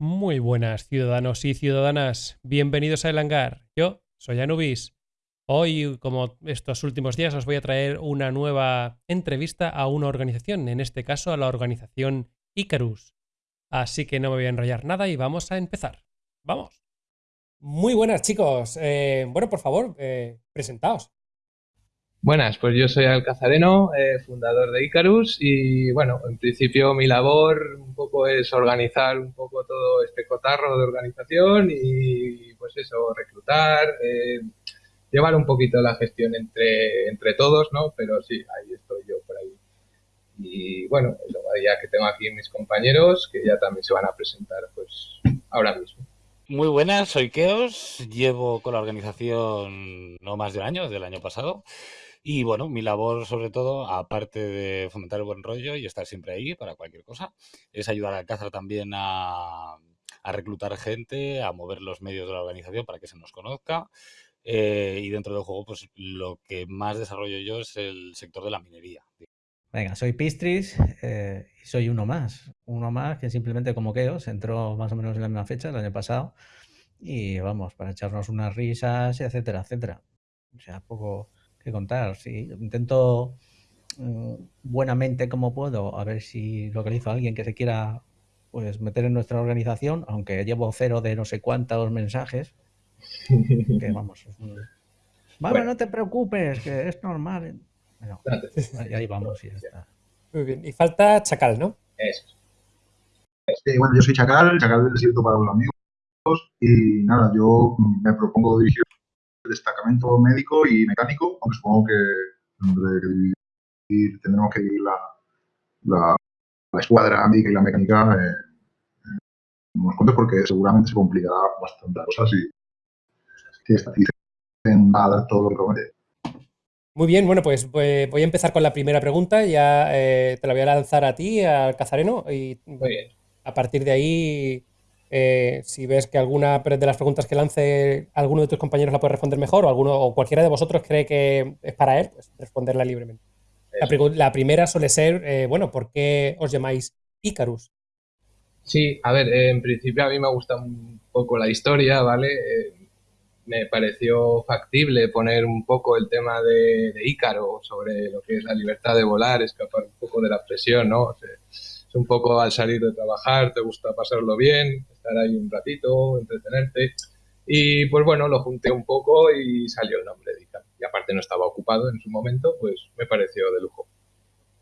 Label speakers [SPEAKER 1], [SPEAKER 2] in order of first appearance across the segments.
[SPEAKER 1] Muy buenas ciudadanos y ciudadanas, bienvenidos a El Hangar. Yo soy Anubis. Hoy, como estos últimos días, os voy a traer una nueva entrevista a una organización, en este caso a la organización Icarus. Así que no me voy a enrollar nada y vamos a empezar. ¡Vamos! Muy buenas chicos. Eh, bueno, por favor, eh, presentaos.
[SPEAKER 2] Buenas, pues yo soy Alcazareno, eh, fundador de Icarus y bueno, en principio mi labor un poco es organizar un poco todo este cotarro de organización y pues eso, reclutar, eh, llevar un poquito la gestión entre, entre todos, ¿no? Pero sí, ahí estoy yo por ahí. Y bueno, ya que tengo aquí mis compañeros que ya también se van a presentar pues ahora mismo.
[SPEAKER 3] Muy buenas, soy Keos, llevo con la organización no más de un año, desde año pasado. Y bueno, mi labor sobre todo, aparte de fomentar el buen rollo y estar siempre ahí para cualquier cosa, es ayudar a Alcázar también a, reclutar gente, a mover los medios de la organización para que se nos conozca. Eh, y dentro del juego, pues lo que más desarrollo yo es el sector de la minería.
[SPEAKER 4] Venga, soy Pistris eh, y soy uno más. Uno más que simplemente como Keos entró más o menos en la misma fecha, el año pasado. Y vamos, para echarnos unas risas, etcétera, etcétera. O sea, poco, contar. Sí, intento mm, buenamente como puedo, a ver si localizo a alguien que se quiera pues meter en nuestra organización, aunque llevo cero de no sé cuántos mensajes. Que vamos, Vamos, no te preocupes, que es normal. Bueno, ahí vamos y ya está.
[SPEAKER 1] Muy bien. Y falta Chacal, ¿no?
[SPEAKER 5] Eso. bueno, yo soy Chacal, Chacal del Desierto para los amigos. Y nada, yo me propongo dirigir destacamento médico y mecánico, aunque supongo que tendremos que ir la, la, la, escuadra médica y la mecánica eh, unos cuantos porque seguramente se complicará bastante la cosa si, si esta va a dar todo lo que promete.
[SPEAKER 1] Muy bien, bueno, pues, pues, voy a empezar con la primera pregunta. Ya eh, te la voy a lanzar a ti, al Cazareno, y a partir de ahí eh, si ves que alguna de las preguntas que lance alguno de tus compañeros la puede responder mejor o alguno o cualquiera de vosotros cree que es para él, pues responderla libremente. La, primera suele ser, eh, bueno, ¿por qué os llamáis Icarus?
[SPEAKER 2] Sí, a ver, en principio a mí me gusta un poco la historia, ¿vale? Eh, me pareció factible poner un poco el tema de, de, Ícaro sobre lo que es la libertad de volar, escapar un poco de la presión, ¿no? es un poco al salir de trabajar, te gusta pasarlo bien, estar ahí un ratito, entretenerte. Y pues bueno, lo junté un poco y salió el nombre de Icar. Y aparte no estaba ocupado en su momento, pues me pareció de lujo.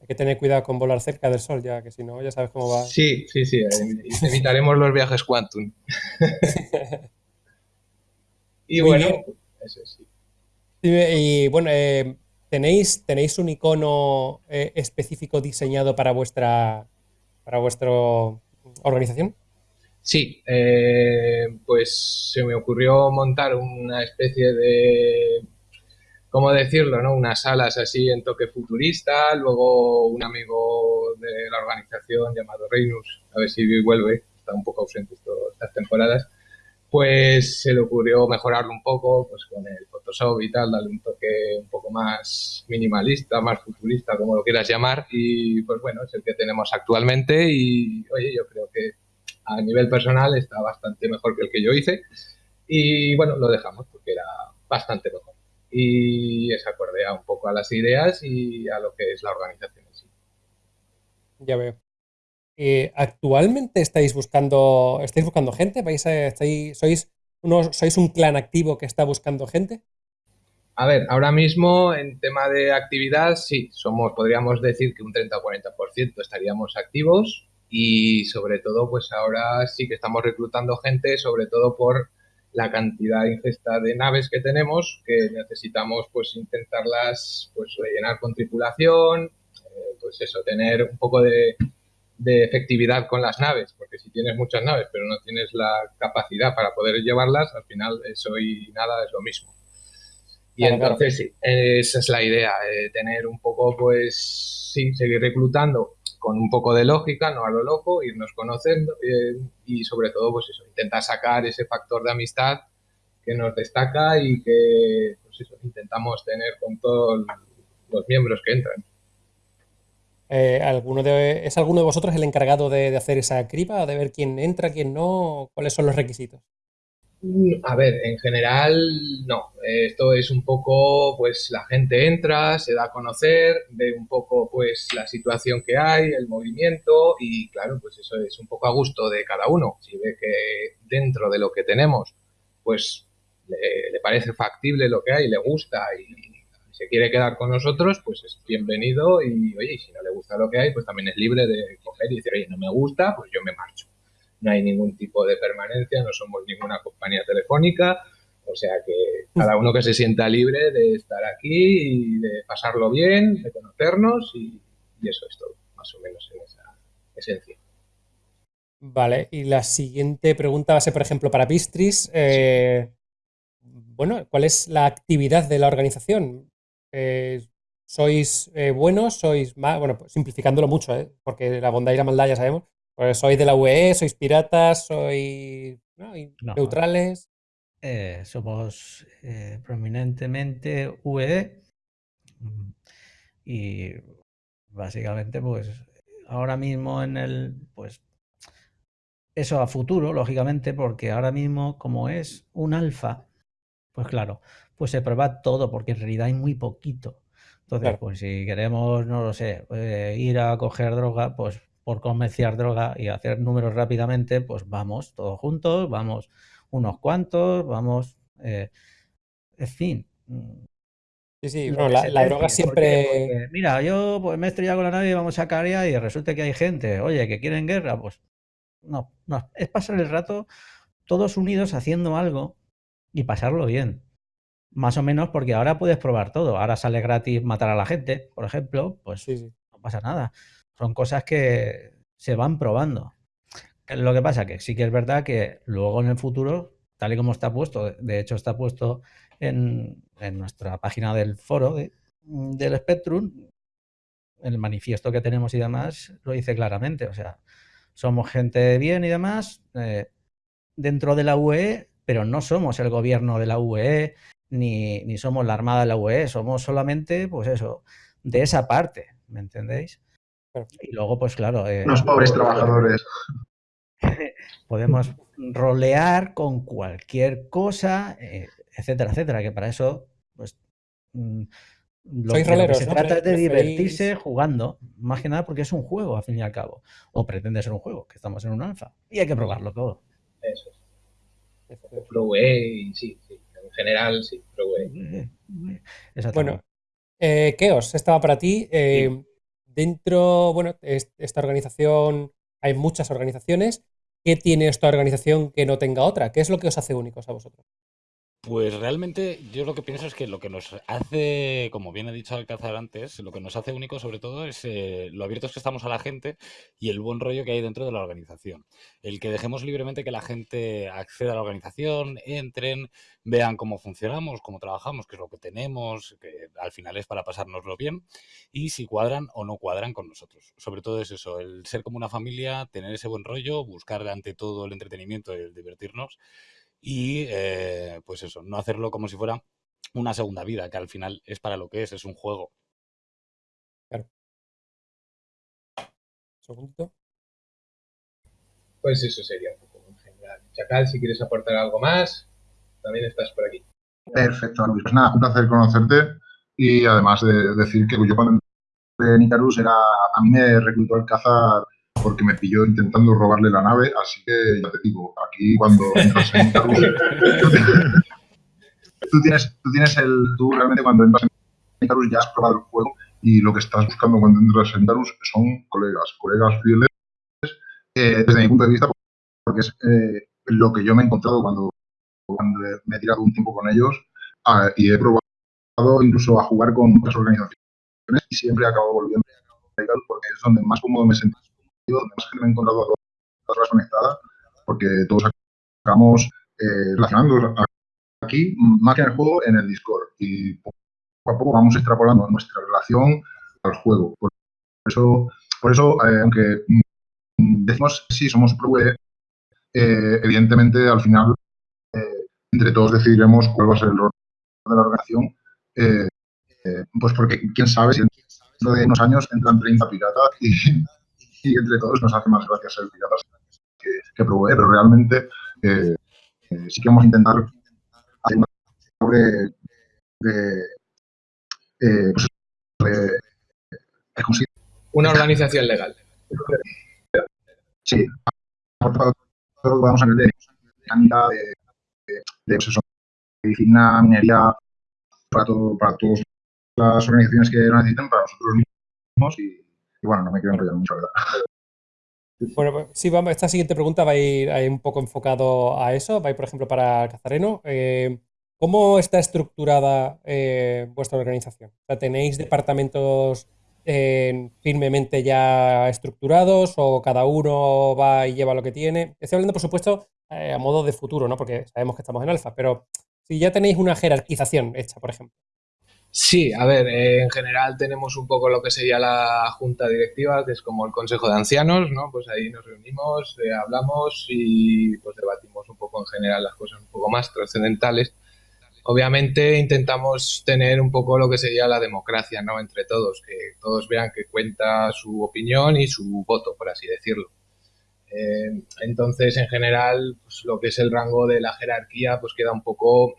[SPEAKER 1] Hay que tener cuidado con volar cerca del sol, ya que si no, ya sabes cómo va.
[SPEAKER 2] Sí, sí, sí. Evitaremos los viajes quantum. y bueno, eso sí.
[SPEAKER 1] Y bueno, eh, ¿tenéis, ¿tenéis un icono eh, específico diseñado para vuestra, para vuestra organización?
[SPEAKER 2] Sí, eh, pues se me ocurrió montar una especie de, ¿cómo decirlo? No? Unas salas así en toque futurista. Luego un amigo de la organización llamado Reinus, a ver si vuelve, está un poco ausente estas temporadas, pues se le ocurrió mejorarlo un poco pues con el Photoshop y tal, darle un toque un poco más minimalista, más futurista, como lo quieras llamar. Y pues bueno, es el que tenemos actualmente y oye, yo creo que a nivel personal está bastante mejor que el que yo hice y bueno, lo dejamos porque era bastante mejor. Y es acorde un poco a las ideas y a lo que es la organización en sí.
[SPEAKER 1] Ya veo. Eh, ¿Actualmente estáis buscando, estáis buscando gente? ¿Vais sois, ¿Sois un clan activo que está buscando gente?
[SPEAKER 2] A ver, ahora mismo en tema de actividad, sí, somos, podríamos decir que un 30 o 40% estaríamos activos y sobre todo pues ahora sí que estamos reclutando gente sobre todo por la cantidad ingesta de naves que tenemos que necesitamos pues intentarlas pues rellenar con tripulación eh, pues eso tener un poco de, de, efectividad con las naves porque si tienes muchas naves pero no tienes la capacidad para poder llevarlas al final eso y nada es lo mismo y entonces sí esa es la idea eh, tener un poco pues sí seguir reclutando con un poco de lógica, no a lo loco, irnos conociendo eh, y sobre todo, pues eso, intentar sacar ese factor de amistad que nos destaca y que pues eso, intentamos tener con todos los miembros que entran.
[SPEAKER 1] Eh, ¿alguno de, ¿Es alguno de vosotros el encargado de, hacer esa criba, de ver quién entra, quién no? ¿Cuáles son los requisitos?
[SPEAKER 2] Mm, A ver, en general no. Esto es un poco, pues la gente entra, se da a conocer, ve un poco, pues la situación que hay, el movimiento y claro, pues eso es un poco a gusto de cada uno. Si ve que dentro de lo que tenemos, pues le, le parece factible lo que hay, le gusta y se quiere quedar con nosotros, pues es bienvenido y oye, si no le gusta lo que hay, pues también es libre de coger y decir, oye, no me gusta, pues yo me marcho no hay ningún tipo de permanencia, no somos ninguna compañía telefónica, o sea que cada uno que se sienta libre de estar aquí y de pasarlo bien, de conocernos y, y eso es todo, más o menos en esa esencia.
[SPEAKER 1] Vale, y la siguiente pregunta va a ser, por ejemplo, para Pistris. Eh, bueno, ¿cuál es la actividad de la organización? Eh, ¿Sois eh, buenos? ¿Sois más? Bueno, pues simplificándolo mucho, ¿eh? porque la bondad y la maldad ya sabemos. Pues sois de la UE, sois piratas, sois ¿no? neutrales.
[SPEAKER 4] Eh, somos prominentemente UE mm, y básicamente pues ahora mismo en el pues eso a futuro lógicamente porque ahora mismo como es un alfa pues claro pues se prueba todo porque en realidad hay muy poquito entonces
[SPEAKER 1] Claro.
[SPEAKER 4] pues si queremos no lo sé eh, ir a coger droga pues por comerciar droga y hacer números rápidamente pues vamos todos juntos vamos unos cuantos, vamos, eh, en fin.
[SPEAKER 1] Sí, sí, la, droga siempre.
[SPEAKER 4] Porque, mira, yo pues, me he estrellado con la nave y vamos a Caria y resulta que hay gente, oye, que quieren guerra, pues no, no, es pasar el rato todos unidos haciendo algo y pasarlo bien. Más o menos porque ahora puedes probar todo. Ahora sale gratis matar a la gente, por ejemplo, pues
[SPEAKER 1] Sí, sí.
[SPEAKER 4] no pasa nada. Son cosas que se van probando. Lo que pasa que sí que es verdad que luego en el futuro, tal y como está puesto, de hecho está puesto en, en nuestra página del foro de- del Spectrum, el manifiesto que tenemos y demás lo dice claramente. O sea, somos gente de bien y demás eh, dentro de la UE, pero no somos el gobierno de la UE ni, ni somos la armada de la UE, somos solamente, pues eso, de esa parte, ¿me entendéis?
[SPEAKER 1] Claro.
[SPEAKER 4] Y luego, pues claro, eh,
[SPEAKER 5] Los pobres trabajadores.
[SPEAKER 4] podemos rolear con cualquier cosa, eh, etcétera, etcétera, que para eso, pues, mm, lo, que se
[SPEAKER 1] ¿no?
[SPEAKER 4] trata es de
[SPEAKER 1] Preferís-
[SPEAKER 4] divertirse jugando, más que nada porque es un juego, al fin y al cabo, o pretende ser un juego, que estamos en un alfa, y hay que probarlo todo.
[SPEAKER 2] Eso es. Sí, sí, general sí, UE.
[SPEAKER 4] Exactamente.
[SPEAKER 1] Bueno, eh, Keos, estaba para ti. Eh, Dentro, bueno, es- esta organización, hay muchas organizaciones. ¿Qué tiene esta organización que no tenga otra? ¿Qué es lo que os hace únicos a vosotros?
[SPEAKER 3] Pues realmente yo lo que pienso es que lo que nos hace, como bien ha dicho Alcázar antes, lo que nos hace único sobre todo es eh, lo abiertos que estamos a la gente y el buen rollo que hay dentro de la organización. El que dejemos libremente que la gente acceda a la organización, entren, vean cómo funcionamos, cómo trabajamos, qué es lo que tenemos, que al final es para pasárnoslo bien y si cuadran o no cuadran con nosotros. Sobre todo es eso, el ser como una familia, tener ese buen rollo, buscar ante todo el entretenimiento y el divertirnos y eh, pues eso, no hacerlo como si fuera una segunda vida, que al final es para lo que es, es un juego.
[SPEAKER 1] Segundito.
[SPEAKER 2] Pues eso sería un poco en general. Chacal, si quieres aportar algo más, también estás por aquí.
[SPEAKER 5] Perfecto, Luis. Pues nada, un placer conocerte y además de decir que yo cuando entré en Icarus era, a mí me reclutó Alcázar porque me pilló intentando robarle la nave, así que ya te digo, aquí cuando entras en tú, tienes, tú tienes el, tú realmente cuando entras en Icarus ya has probado el juego y lo que estás buscando cuando entras en Icarus son colegas, colegas fieles, eh, desde mi punto de vista, porque es eh, lo que yo me he encontrado cuando, cuando me he tirado un tiempo con ellos ah, y he probado incluso a jugar con otras organizaciones y siempre acabo volviendo a Icarus porque es donde más cómodo me he sentido, donde más gente me he encontrado a todas horas conectadas, porque todos acabamos eh, aquí, más que en el juego, en el Discord. Y poco a poco vamos extrapolando nuestra relación al juego. Por eso, por eso eh, aunque decimos sí, somos pro eh, evidentemente al final eh, entre todos decidiremos cuál va a ser el rol de la organización, eh, eh, pues porque quién sabe si dentro de unos años entran 30 piratas y, y entre todos nos hace más gracia ser piratas que, que provee, pero realmente eh, sí que vamos a intentar hacer una de, de, pues, de,
[SPEAKER 2] una organización legal.
[SPEAKER 5] Sí, vamos a ver de mecánica, de, de, pues medicina, minería, para, todo, para todas las organizaciones que lo necesiten, para nosotros mismos y, y bueno, no me quiero enrollar mucho, ¿verdad?
[SPEAKER 1] Bueno, pues, sí, vamos, esta siguiente pregunta va a ir, un poco enfocado a eso. Va a ir, por ejemplo, para Cazareno. Eh, ¿Cómo está estructurada eh, vuestra organización? O sea, ¿Tenéis departamentos eh, firmemente ya estructurados o cada uno va y lleva lo que tiene? Estoy hablando, por supuesto, a modo de futuro, ¿no? Porque sabemos que estamos en alfa, pero si ya tenéis una jerarquización hecha, por ejemplo.
[SPEAKER 2] Sí, a ver, eh, en general tenemos un poco lo que sería la junta directiva, que es como el consejo de ancianos, ¿no? Pues ahí nos reunimos, eh, hablamos y pues debatimos un poco en general las cosas un poco más trascendentales. Obviamente intentamos tener un poco lo que sería la democracia, ¿no? Entre todos, que todos vean que cuenta su opinión y su voto, por así decirlo. Eh, entonces, en general, pues, lo que es el rango de la jerarquía, pues queda un poco,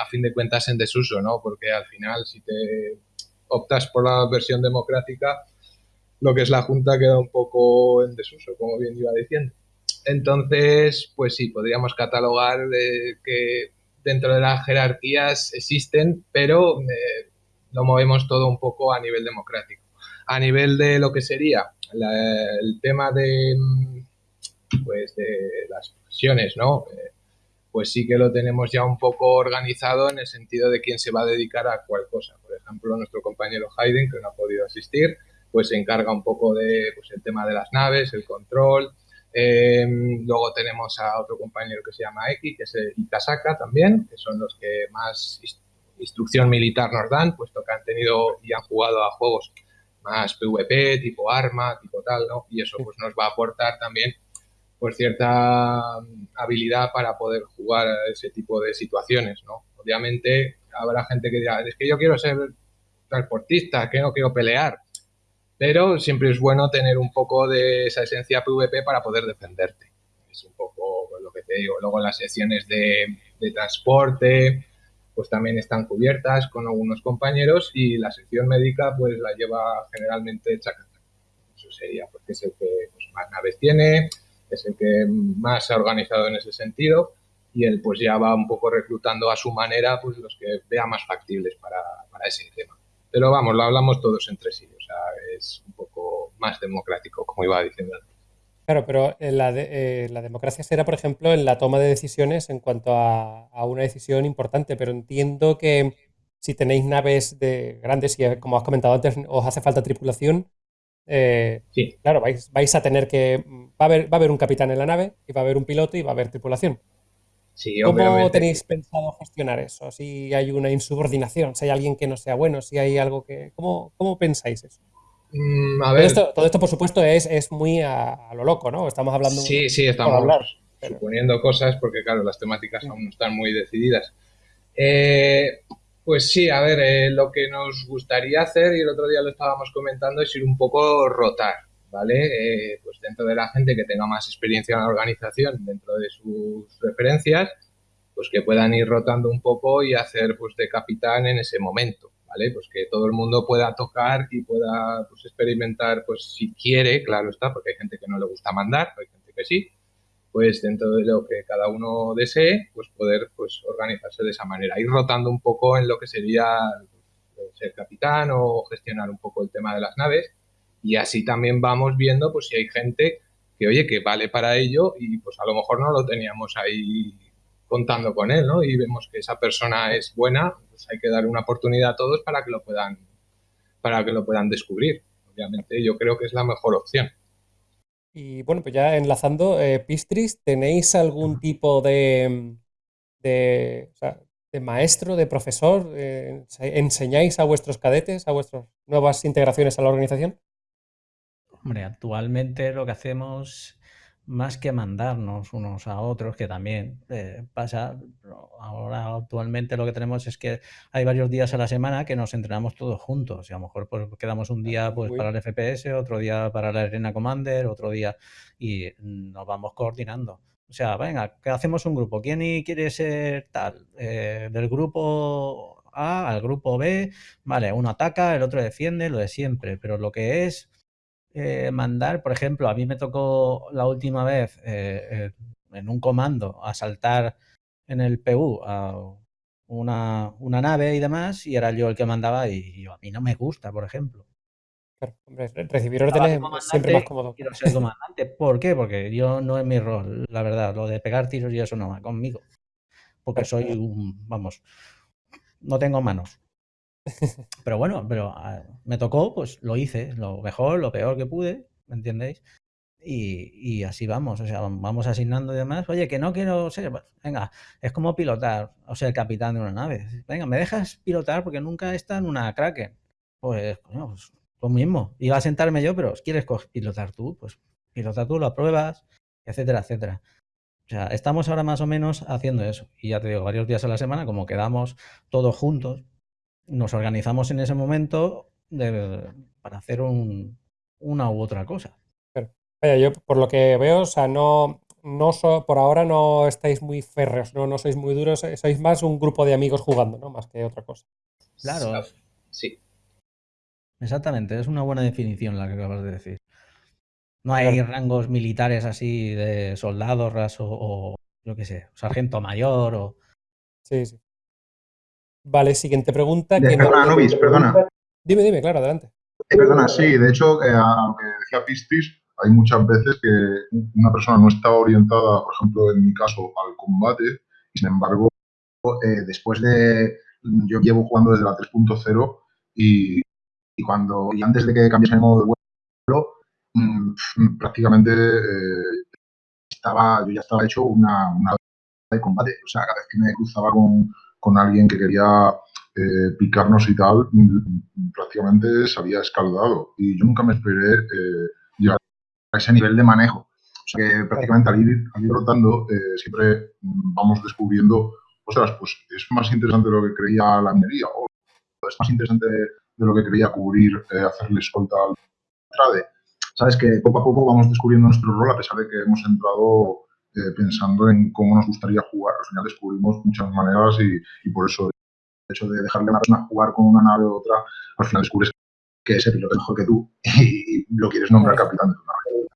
[SPEAKER 2] a fin de cuentas, en desuso, ¿no? Porque al final, si te optas por la versión democrática, lo que es la Junta queda un poco en desuso, como bien iba diciendo. Entonces, pues sí, podríamos catalogar de que dentro de las jerarquías existen, pero eh, lo movemos todo un poco a nivel democrático. A nivel de lo que sería la, el tema de pues de las profesiones, ¿no? Eh, pues sí que lo tenemos ya un poco organizado en el sentido de quién se va a dedicar a cuál cosa. Por ejemplo, nuestro compañero Hayden, que no ha podido asistir, pues se encarga un poco de pues, el tema de las naves, el control. Eh, luego tenemos a otro compañero que se llama X, que es Ikasaka también, que son los que más instrucción militar nos dan, puesto que han tenido y han jugado a juegos más PvP, tipo arma, tipo tal, ¿no? Y eso pues nos va a aportar también pues cierta mm, habilidad para poder jugar a ese tipo de situaciones, ¿no? Obviamente habrá gente que dirá, es que yo quiero ser transportista, que no quiero pelear, pero siempre es bueno tener un poco de esa esencia PvP para poder defenderte. Es un poco lo que te digo. Luego las secciones de, de transporte, pues también están cubiertas con algunos compañeros y la sección médica pues la lleva generalmente Chacata. Eso sería porque es el que pues, más naves tiene, es el que más se ha organizado en ese sentido y él pues ya va un poco reclutando a su manera pues los que vea más factibles para, para ese tema. Pero vamos, lo hablamos todos entre sí, o sea, es un poco más democrático, como iba diciendo antes.
[SPEAKER 1] Claro, pero la, de, eh, la, democracia será, por ejemplo, en la toma de decisiones en cuanto a, a, una decisión importante, pero entiendo que si tenéis naves de grandes y, como has comentado antes, os hace falta tripulación, eh,
[SPEAKER 2] sí.
[SPEAKER 1] Claro, vais, vais, a tener que. Va a, haber, va a haber un capitán en la nave, y va a haber un piloto y va a haber tripulación.
[SPEAKER 2] Sí,
[SPEAKER 1] ¿Cómo
[SPEAKER 2] obviamente.
[SPEAKER 1] tenéis pensado gestionar eso? Si hay una insubordinación, si hay alguien que no sea bueno, si hay algo que. ¿Cómo, cómo pensáis eso?
[SPEAKER 2] Mm, a
[SPEAKER 1] Todo
[SPEAKER 2] ver,
[SPEAKER 1] esto, todo esto, por supuesto, es, es muy a, a, lo loco, ¿no? Estamos hablando.
[SPEAKER 2] sí, sí, estamos
[SPEAKER 1] hablar, pero-
[SPEAKER 2] suponiendo cosas porque, claro, las temáticas aún no están muy decididas. Eh, pues sí, a ver, eh, lo que nos gustaría hacer, y el otro día lo estábamos comentando, es ir un poco rotar, ¿vale? Eh, pues dentro de la gente que tenga más experiencia en la organización, dentro de sus referencias, pues que puedan ir rotando un poco y hacer pues de capitán en ese momento, ¿vale? Pues que todo el mundo pueda tocar y pueda pues experimentar, pues si quiere, claro está, porque hay gente que no le gusta mandar, hay gente que sí, pues dentro de lo que cada uno desee, pues poder pues organizarse de esa manera, ir rotando un poco en lo que sería ser capitán o gestionar un poco el tema de las naves y así también vamos viendo pues si hay gente que oye que vale para ello y pues a lo mejor no lo teníamos ahí contando con él, ¿no? Y vemos que esa persona es buena, pues hay que dar una oportunidad a todos para que lo puedan para que lo puedan descubrir. Obviamente yo creo que es la mejor opción.
[SPEAKER 1] Y bueno, pues ya enlazando, eh, Pistris, ¿tenéis algún tipo de, de, o sea, de maestro, de profesor? Eh, ¿Enseñáis a vuestros cadetes, a vuestras nuevas integraciones a la organización?
[SPEAKER 4] Hombre, actualmente lo que hacemos más que mandarnos unos a otros, que también eh, pasa, ahora actualmente lo que tenemos es que hay varios días a la semana que nos entrenamos todos juntos y a lo mejor pues, quedamos un día pues, para el FPS, otro día para la Arena Commander, otro día y nos vamos coordinando. O sea, venga, que hacemos un grupo. ¿Quién quiere ser tal? Eh, del grupo A al grupo B, vale, uno ataca, el otro defiende, lo de siempre, pero lo que es eh, mandar, por ejemplo, a mí me tocó la última vez eh, en un comando asaltar en el PU a una, nave y demás, y era yo el que mandaba y, a mí no me gusta, por ejemplo.
[SPEAKER 1] Claro, hombre, recibir órdenes siempre más cómodo.
[SPEAKER 4] Quiero ser comandante. ¿Por qué? Porque yo no es mi rol, la verdad. Lo de pegar tiros y eso no va conmigo. Porque soy un, vamos, no tengo manos. Pero bueno, pero ah, me tocó, pues lo hice, lo mejor, lo peor que pude, ¿me entendéis? Y, así vamos, o sea, vamos asignando y demás. Oye, que no quiero ser, pues, venga, es como pilotar, o el capitán de una nave. Venga, ¿me dejas pilotar? Porque nunca está en una Kraken. Pues, coño, pues lo mismo. Iba a sentarme yo, pero ¿quieres pilotar tú? Pues pilota tú, lo apruebas, etcétera, etcétera. O sea, estamos ahora más o menos haciendo eso. Y ya te digo, varios días a la semana, como quedamos todos juntos, nos organizamos en ese momento para hacer una u otra cosa.
[SPEAKER 1] vaya, yo por lo que veo, o sea, no, no por ahora no estáis muy férreos, ¿no? no sois muy duros, eh, sois más un grupo de amigos jugando, ¿no? Más que otra cosa.
[SPEAKER 4] Claro.
[SPEAKER 2] Sí.
[SPEAKER 4] Exactamente, es una buena definición la que acabas de decir. No hay rangos militares así de soldado, raso o, yo qué sé, sargento mayor o...
[SPEAKER 1] Sí, sí. Vale, siguiente pregunta.
[SPEAKER 5] que perdona, no... perdona.
[SPEAKER 1] Dime, dime, claro, adelante.
[SPEAKER 5] Eh, perdona, sí, de hecho, eh, a lo que decía Pistris, hay muchas veces que una persona no está orientada, por ejemplo, en mi caso, al combate, y sin embargo, eh, después de. Yo llevo jugando desde la 3.0 y, y, cuando y antes de que cambiase el modo de vuelo, mm, prácticamente estaba, yo ya estaba hecho una, una de combate. O sea, cada vez que me cruzaba con, con alguien que quería eh, picarnos y tal, prácticamente se había escaldado. Y yo nunca me esperé eh, llegar a ese nivel de manejo. O sea que prácticamente al ir, rotando eh, siempre vamos descubriendo, ostras, pues es más interesante de lo que creía la minería, o es más interesante de lo que creía cubrir, hacerle escolta al trade. Sabes que poco a poco vamos descubriendo nuestro rol a pesar de que hemos entrado eh, pensando en cómo nos gustaría jugar. Al final descubrimos muchas maneras y, por eso el hecho de dejarle a una persona jugar con una nave u otra, al final descubres que ese piloto es mejor que tú y, lo quieres nombrar capitán de tu nave.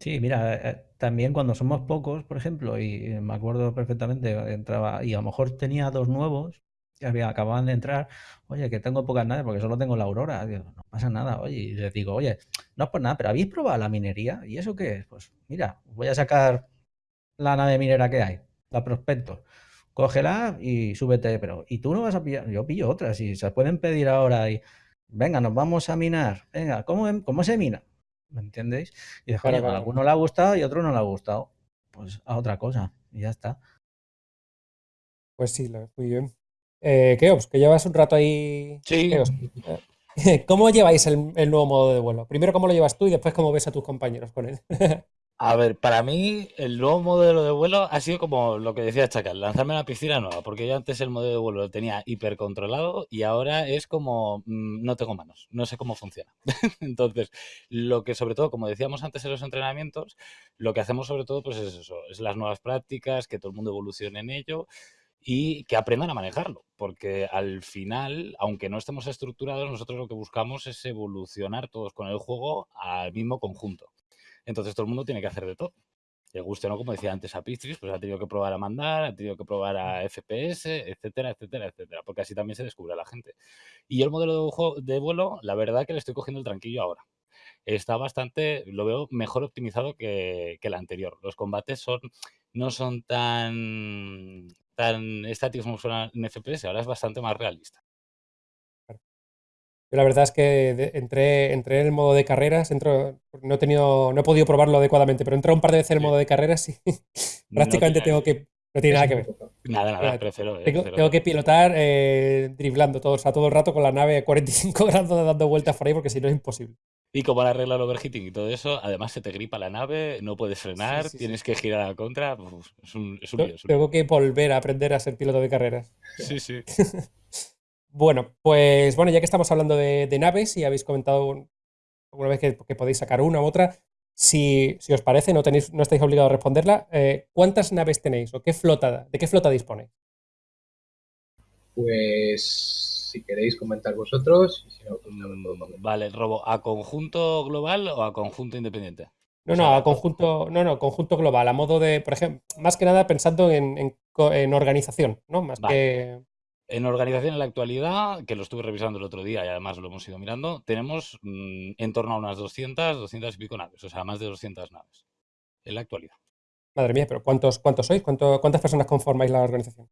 [SPEAKER 4] Sí, mira, eh, también cuando somos pocos, por ejemplo, y me acuerdo perfectamente, entraba y a lo mejor tenía dos nuevos había, acababan de entrar, oye, que tengo pocas naves porque solo tengo la Aurora, no pasa nada, oye, y les digo, oye, no es por nada, pero ¿habéis probado la minería? ¿Y eso qué es? Pues mira, voy a sacar la nave minera que hay, la prospecto, cógela y súbete, pero ¿y tú no vas a pillar? Yo pillo otras y se pueden pedir ahora y, venga, nos vamos a minar, venga, ¿cómo, cómo se mina? ¿Me entendéis? Y después, a alguno le ha gustado y a otro no le ha gustado. Pues a otra cosa y ya está.
[SPEAKER 1] Pues sí, muy bien. Eh, Keops, que llevas un rato ahí.
[SPEAKER 3] Sí.
[SPEAKER 1] ¿Cómo lleváis el, nuevo modo de vuelo? Primero, ¿cómo lo llevas tú y después cómo ves a tus compañeros con él?
[SPEAKER 3] a ver, para mí el nuevo modelo de vuelo ha sido como lo que decía Chacal, lanzarme a la piscina nueva, porque yo antes el modelo de vuelo lo tenía hipercontrolado y ahora es como mm, no tengo manos, no sé cómo funciona. Entonces, lo que sobre todo, como decíamos antes en los entrenamientos, lo que hacemos sobre todo pues es eso, es las nuevas prácticas, que todo el mundo evolucione en ello y que aprendan a manejarlo, porque al final, aunque no estemos estructurados, nosotros lo que buscamos es evolucionar todos con el juego al mismo conjunto. Entonces todo el mundo tiene que hacer de todo. Le guste no, como decía antes a Pistris, pues ha tenido que probar a mandar, ha tenido que probar a FPS, etcétera, etcétera, etcétera, porque así también se descubre a la gente. Y el modelo de, de vuelo, la verdad que le estoy cogiendo el tranquillo ahora está bastante, lo veo mejor optimizado que, que, el anterior. Los combates son, no son tan, tan estáticos como son en FPS, ahora es bastante más realista.
[SPEAKER 1] Yo la verdad es que entré, entré en el modo de carreras, entro, no he tenido, no he podido probarlo adecuadamente, pero entré un par de veces en el modo de carreras y prácticamente tengo que. No tiene nada que ver.
[SPEAKER 3] Nada, nada, prefiero.
[SPEAKER 1] Tengo, que pilotar eh, driblando todo, o sea, todo el rato con la nave a 45 grados dando vueltas por ahí porque si no es imposible.
[SPEAKER 3] Y como la regla del overheating y todo eso, además se te gripa la nave, no puedes frenar,
[SPEAKER 1] sí, sí.
[SPEAKER 3] tienes que girar a la contra. uf, es un, es un
[SPEAKER 1] Te-
[SPEAKER 3] lío, es un
[SPEAKER 1] Tengo que volver a aprender a ser piloto de carreras.
[SPEAKER 3] Sí, sí.
[SPEAKER 1] Bueno, pues bueno, ya que estamos hablando de, de naves y habéis comentado un- alguna vez que, que podéis sacar una u otra, si, si os parece, no, tenéis, no estáis obligados a responderla, eh, ¿cuántas naves tenéis o qué flota, de qué flota disponéis?
[SPEAKER 2] Pues si queréis comentar vosotros, y si no, pues puedo
[SPEAKER 3] Mm,
[SPEAKER 2] comentar.
[SPEAKER 3] Vale, robo, ¿a conjunto global o a conjunto independiente?
[SPEAKER 1] No,
[SPEAKER 3] O sea,
[SPEAKER 1] no, a conjunto, no, no, conjunto global, a modo de, por ejemplo, más que nada pensando en, en organización, ¿no? Más
[SPEAKER 3] Vale.
[SPEAKER 1] que.
[SPEAKER 3] En organización en la actualidad, que lo estuve revisando el otro día y además lo hemos ido mirando, tenemos mm, en torno a unas 200, 200 y pico naves, o sea, más de 200 naves en la actualidad.
[SPEAKER 1] Madre mía, pero ¿cuántos, cuántos sois? ¿Cuánto- ¿Cuántas personas conformáis la organización?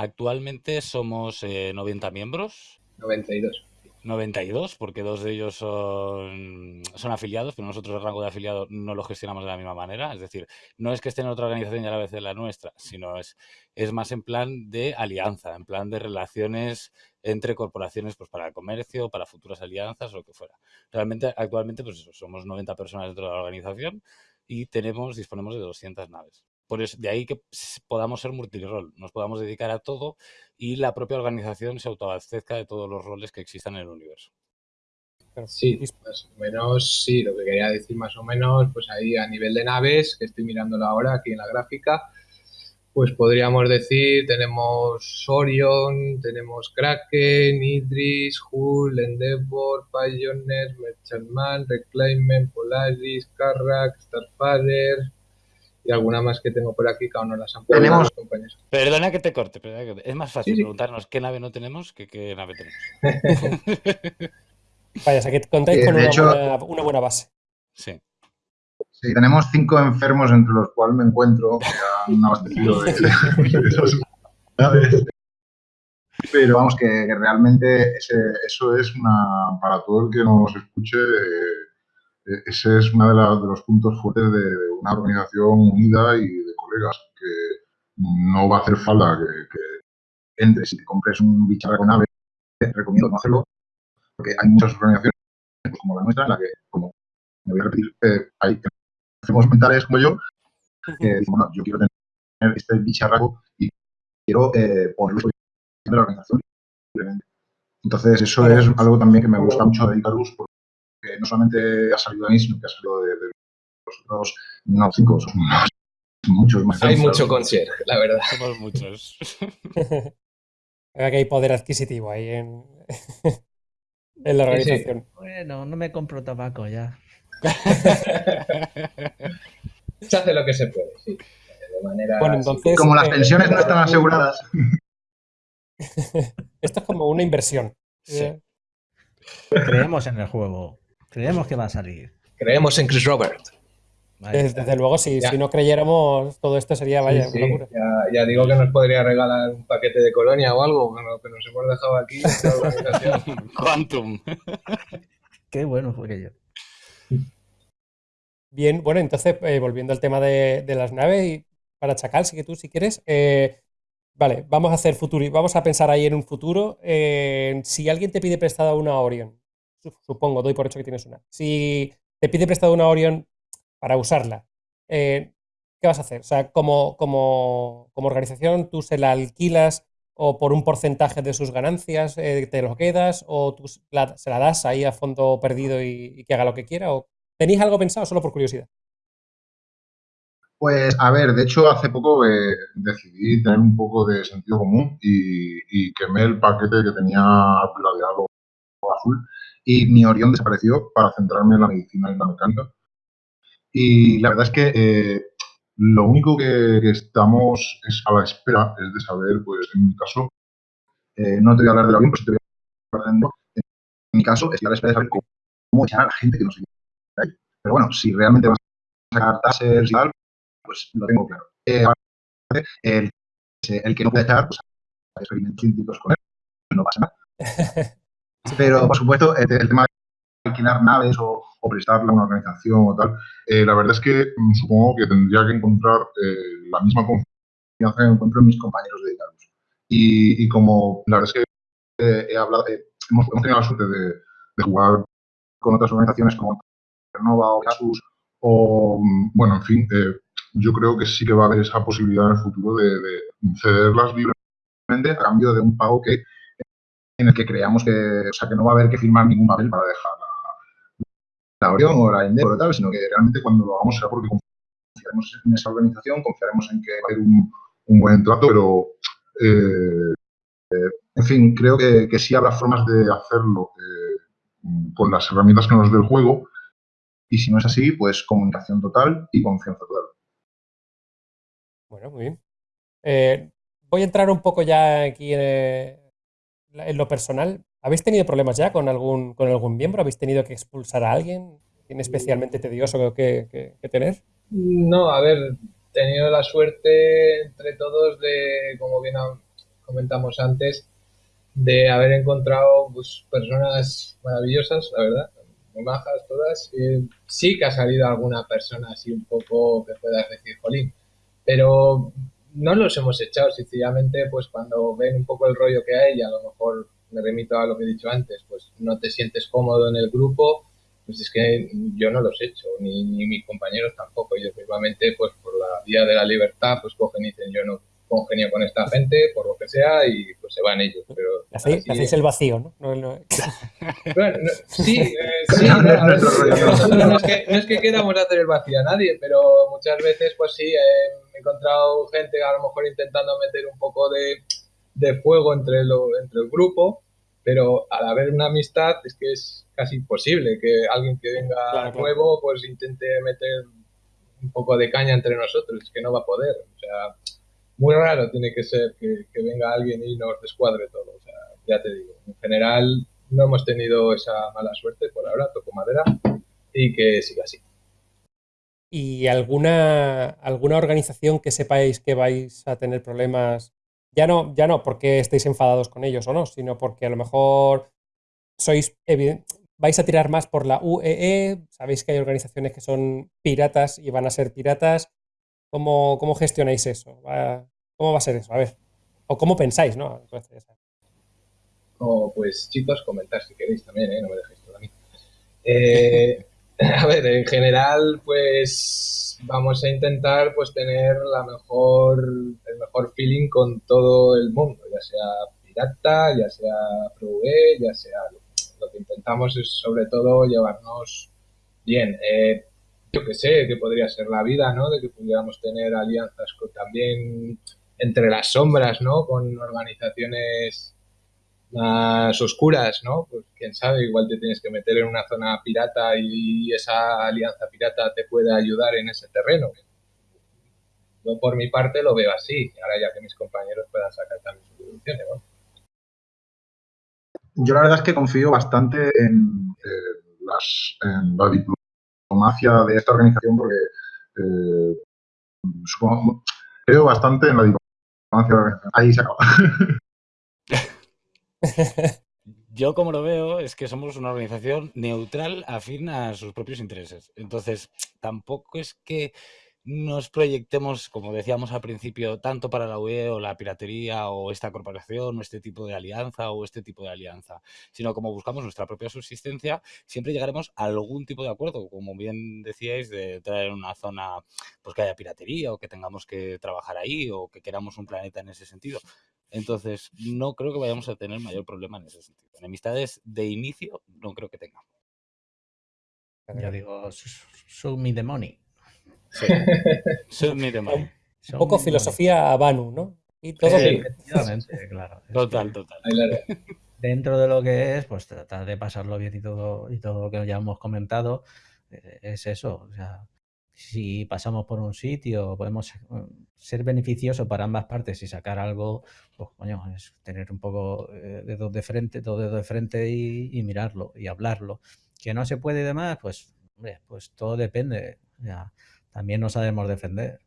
[SPEAKER 3] Actualmente somos eh, 90 miembros,
[SPEAKER 2] 92.
[SPEAKER 3] 92, porque dos de ellos son, son afiliados, pero nosotros el rango de afiliado no lo gestionamos de la misma manera. Es decir, no es que esté en otra organización y a la vez en la nuestra, sino es, es más en plan de alianza, en plan de relaciones entre corporaciones pues para el comercio, para futuras alianzas o lo que fuera. Realmente, actualmente, pues eso, somos 90 personas dentro de la organización y tenemos, disponemos de 200 naves. Por eso, de ahí que podamos ser multirol, nos podamos dedicar a todo y la propia organización se autoabastezca de todos los roles que existan en el universo.
[SPEAKER 2] Sí,
[SPEAKER 1] dis-
[SPEAKER 2] más o menos, sí, lo que quería decir más o menos, pues ahí a nivel de naves, que estoy mirándolo ahora aquí en la gráfica, pues podríamos decir, tenemos Orion, tenemos Kraken, Idris, Hull, Endeavor, Pioneer, Merchantman, Reclaimment, Polaris, Carrack, Starfarer y alguna más que tengo por aquí que aún no las han puesto
[SPEAKER 5] Tenemos-
[SPEAKER 2] los compañeros.
[SPEAKER 3] Perdona que te corte, perdona que te- es más fácil
[SPEAKER 2] Sí, sí.
[SPEAKER 3] preguntarnos qué nave no tenemos que qué nave tenemos.
[SPEAKER 1] Vaya, o sea que contáis con una,
[SPEAKER 5] hecho-
[SPEAKER 1] buena, una buena base.
[SPEAKER 3] Sí.
[SPEAKER 5] Sí, tenemos cinco enfermos entre los cuales me encuentro, que han abastecido de, de esas naves. Pero vamos, que, que realmente ese- eso es una, para todo el que nos escuche, eh, ese es uno de, la- de los puntos fuertes de, de una organización unida y de colegas, que no va a hacer falta que, que entres y te compres un bicharraco nave, recomiendo no hacerlo, porque hay muchas organizaciones como la nuestra, en la que, como me voy a repetir, eh, hay enfermos mentales como yo, que dicen, bueno, yo quiero tener este bicharraco y quiero eh, ponerlo en la organización. Entonces, eso es algo también que me gusta mucho de Icarus, porque no solamente ha salido de mí, sino que ha salido de, de los otros, no, cinco, son más, muchos más.
[SPEAKER 2] Hay mucho concierge, la verdad.
[SPEAKER 3] Somos muchos.
[SPEAKER 1] Que hay poder adquisitivo ahí en, en la
[SPEAKER 2] Sí, sí.
[SPEAKER 1] organización.
[SPEAKER 4] Bueno, no me compro tabaco ya.
[SPEAKER 2] Se hace lo que se puede, sí. De manera
[SPEAKER 1] Bueno, entonces-
[SPEAKER 5] Como las
[SPEAKER 1] eh,
[SPEAKER 5] pensiones no están aseguradas,
[SPEAKER 1] Esto es como una inversión.
[SPEAKER 3] Sí.
[SPEAKER 1] Eh,
[SPEAKER 4] Creemos en el juego. Creemos que va a salir.
[SPEAKER 2] Creemos en Chris Robert.
[SPEAKER 1] Desde, luego, si, si no creyéramos, todo esto sería, vaya,
[SPEAKER 2] Sí, sí.
[SPEAKER 1] una locura.
[SPEAKER 2] Ya, ya digo que nos podría regalar un paquete de colonia o algo que nos, que nos hemos dejado aquí.
[SPEAKER 3] Quantum.
[SPEAKER 4] Qué bueno fue aquello.
[SPEAKER 1] Bien, bueno, entonces, eh, volviendo al tema de, de las naves, y para Chacal, sí que tú, si quieres, eh, vale, vamos a hacer futuro, vamos a pensar ahí en un futuro. eh, si alguien te pide prestada una Orion, supongo, doy por hecho que tienes una. Si te pide prestada una Orion para usarla, eh, ¿qué vas a hacer? O sea, como, como, como organización, ¿tú se la alquilas o por un porcentaje de sus ganancias eh, te lo quedas o tú se la, das ahí a fondo perdido y, y que haga lo que quiera? ¿O tenéis algo pensado solo por curiosidad?
[SPEAKER 5] Pues, a ver, de hecho, hace poco eh, decidí tener un poco de sentido común y, y quemé el paquete que tenía plateado azul y mi Orión desapareció para centrarme en la medicina y la mecánica. Y la verdad es que eh, lo único que, que estamos es a la espera es de saber, pues, en mi caso, eh, no te voy a hablar del avión, pues te voy a hablar de en mi caso, estoy a la espera de saber cómo, cómo echar a la gente que nos ayuda ahí. Pero bueno, si realmente vas a sacar tasers y tal, pues lo tengo claro. Eh, el, el que no puede echar, pues experimentos científicos con él, no pasa nada. Pero, por supuesto, el, tema de alquilar naves o, o prestarla a una organización o tal, eh, la verdad es que mm, supongo que tendría que encontrar eh, la misma confianza que encuentro en mis compañeros de Icarus. Y, como la verdad es que eh, he hablado, hemos, tenido la suerte de, de jugar con otras organizaciones como Nova o Casus o, bueno, en fin, yo creo que sí que va a haber esa posibilidad en el futuro de, cederlas libremente a cambio de un pago que en el que creamos que, o sea, que no va a haber que firmar ningún papel para dejar la, la Orión o la Endeavor o tal, sino que realmente cuando lo hagamos será porque confiaremos en esa organización, confiaremos en que va a haber un, buen trato, pero eh, eh, en fin, creo que, que, sí habrá formas de hacerlo con las herramientas que nos dé el juego y si no es así, pues comunicación total y confianza total.
[SPEAKER 1] Bueno, muy bien. Eh, voy a entrar un poco ya aquí en, lo personal. ¿Habéis tenido problemas ya con algún, con algún miembro? ¿Habéis tenido que expulsar a alguien? ¿Tiene especialmente tedioso que, tener?
[SPEAKER 2] No, a ver, he tenido la suerte entre todos de, como bien comentamos antes, de haber encontrado pues, personas maravillosas, la verdad, muy bajas todas. sí que ha salido alguna persona así un poco que puedas decir, jolín, pero no los hemos echado, sencillamente, pues cuando ven un poco el rollo que hay, y a lo mejor me remito a lo que he dicho antes, pues no te sientes cómodo en el grupo, pues es que yo no los he hecho, ni, ni mis compañeros tampoco. Ellos mismamente, pues por la vía de la libertad, pues cogen y dicen, yo no congenio con esta gente, por lo que sea, y pues se van ellos. Pero
[SPEAKER 1] hacéis, el vacío, ¿no?
[SPEAKER 2] bueno, sí, eh, sí no, es que, no es que queramos hacer el vacío a nadie, pero muchas veces, pues sí, he encontrado gente a lo mejor intentando meter un poco de, de fuego entre, lo, entre el grupo, pero al haber una amistad es que es casi imposible que alguien que venga nuevo pues intente meter un poco de caña entre nosotros, es que no va a poder. O sea, muy raro tiene que ser que, venga alguien y nos descuadre todo. O sea, ya te digo, en general no hemos tenido esa mala suerte por ahora, toco madera, y que siga así.
[SPEAKER 1] ¿Y alguna, alguna organización que sepáis que vais a tener problemas? Ya no, ya no porque estéis enfadados con ellos o no, sino porque a lo mejor sois vais a tirar más por la UEE, e, sabéis que hay organizaciones que son piratas y van a ser piratas, ¿Cómo, cómo gestionáis eso? ¿Cómo va a ser eso? A ver. O cómo pensáis, ¿no?
[SPEAKER 2] O pues chicos, comentar si queréis también, ¿eh? No me dejéis todo a mí. Eh, a ver, en general, pues vamos a intentar pues tener la mejor, el mejor feeling con todo el mundo, ya sea pirata, ya sea ProE, ya sea lo que intentamos es sobre todo llevarnos bien. Eh, yo que sé, que podría ser la vida, ¿no? De que pudiéramos tener alianzas también entre las sombras, ¿no? Con organizaciones más oscuras, ¿no? Pues quién sabe, igual te tienes que meter en una zona pirata y esa alianza pirata te puede ayudar en ese terreno. Yo por mi parte lo veo así, ahora ya que mis compañeros puedan sacar también sus deducciones, ¿no?
[SPEAKER 5] Yo la verdad es que confío bastante en, eh, las, de esta organización porque eh, creo bastante en la diplomacia Ahí se acaba.
[SPEAKER 3] Yo como lo veo es que somos una organización neutral afín a sus propios intereses. Entonces, tampoco es que nos proyectemos, como decíamos al principio, tanto para la UE o la piratería o esta corporación o este tipo de alianza o este tipo de alianza, sino como buscamos nuestra propia subsistencia, siempre llegaremos a algún tipo de acuerdo, como bien decíais, de traer una zona pues que haya piratería o que tengamos que trabajar ahí o que queramos un planeta en ese sentido. Entonces, no creo que vayamos a tener mayor problema en ese sentido. Enemistades de inicio no creo que tengamos.
[SPEAKER 4] Ya digo, show me the money.
[SPEAKER 3] Sí.
[SPEAKER 1] Un poco filosofía a Banu, ¿no?
[SPEAKER 4] Y todo efectivamente, claro.
[SPEAKER 3] Total, total.
[SPEAKER 4] Dentro de lo que es, pues tratar de pasarlo bien y todo, y todo lo que ya hemos comentado, eh, es eso. O sea, si pasamos por un sitio, podemos ser beneficioso para ambas partes y sacar algo, pues coño, es tener un poco eh, dedos de frente, todo dedo de frente y, mirarlo y hablarlo. Que no se puede y demás, pues, pues todo depende. Ya también no sabemos defender.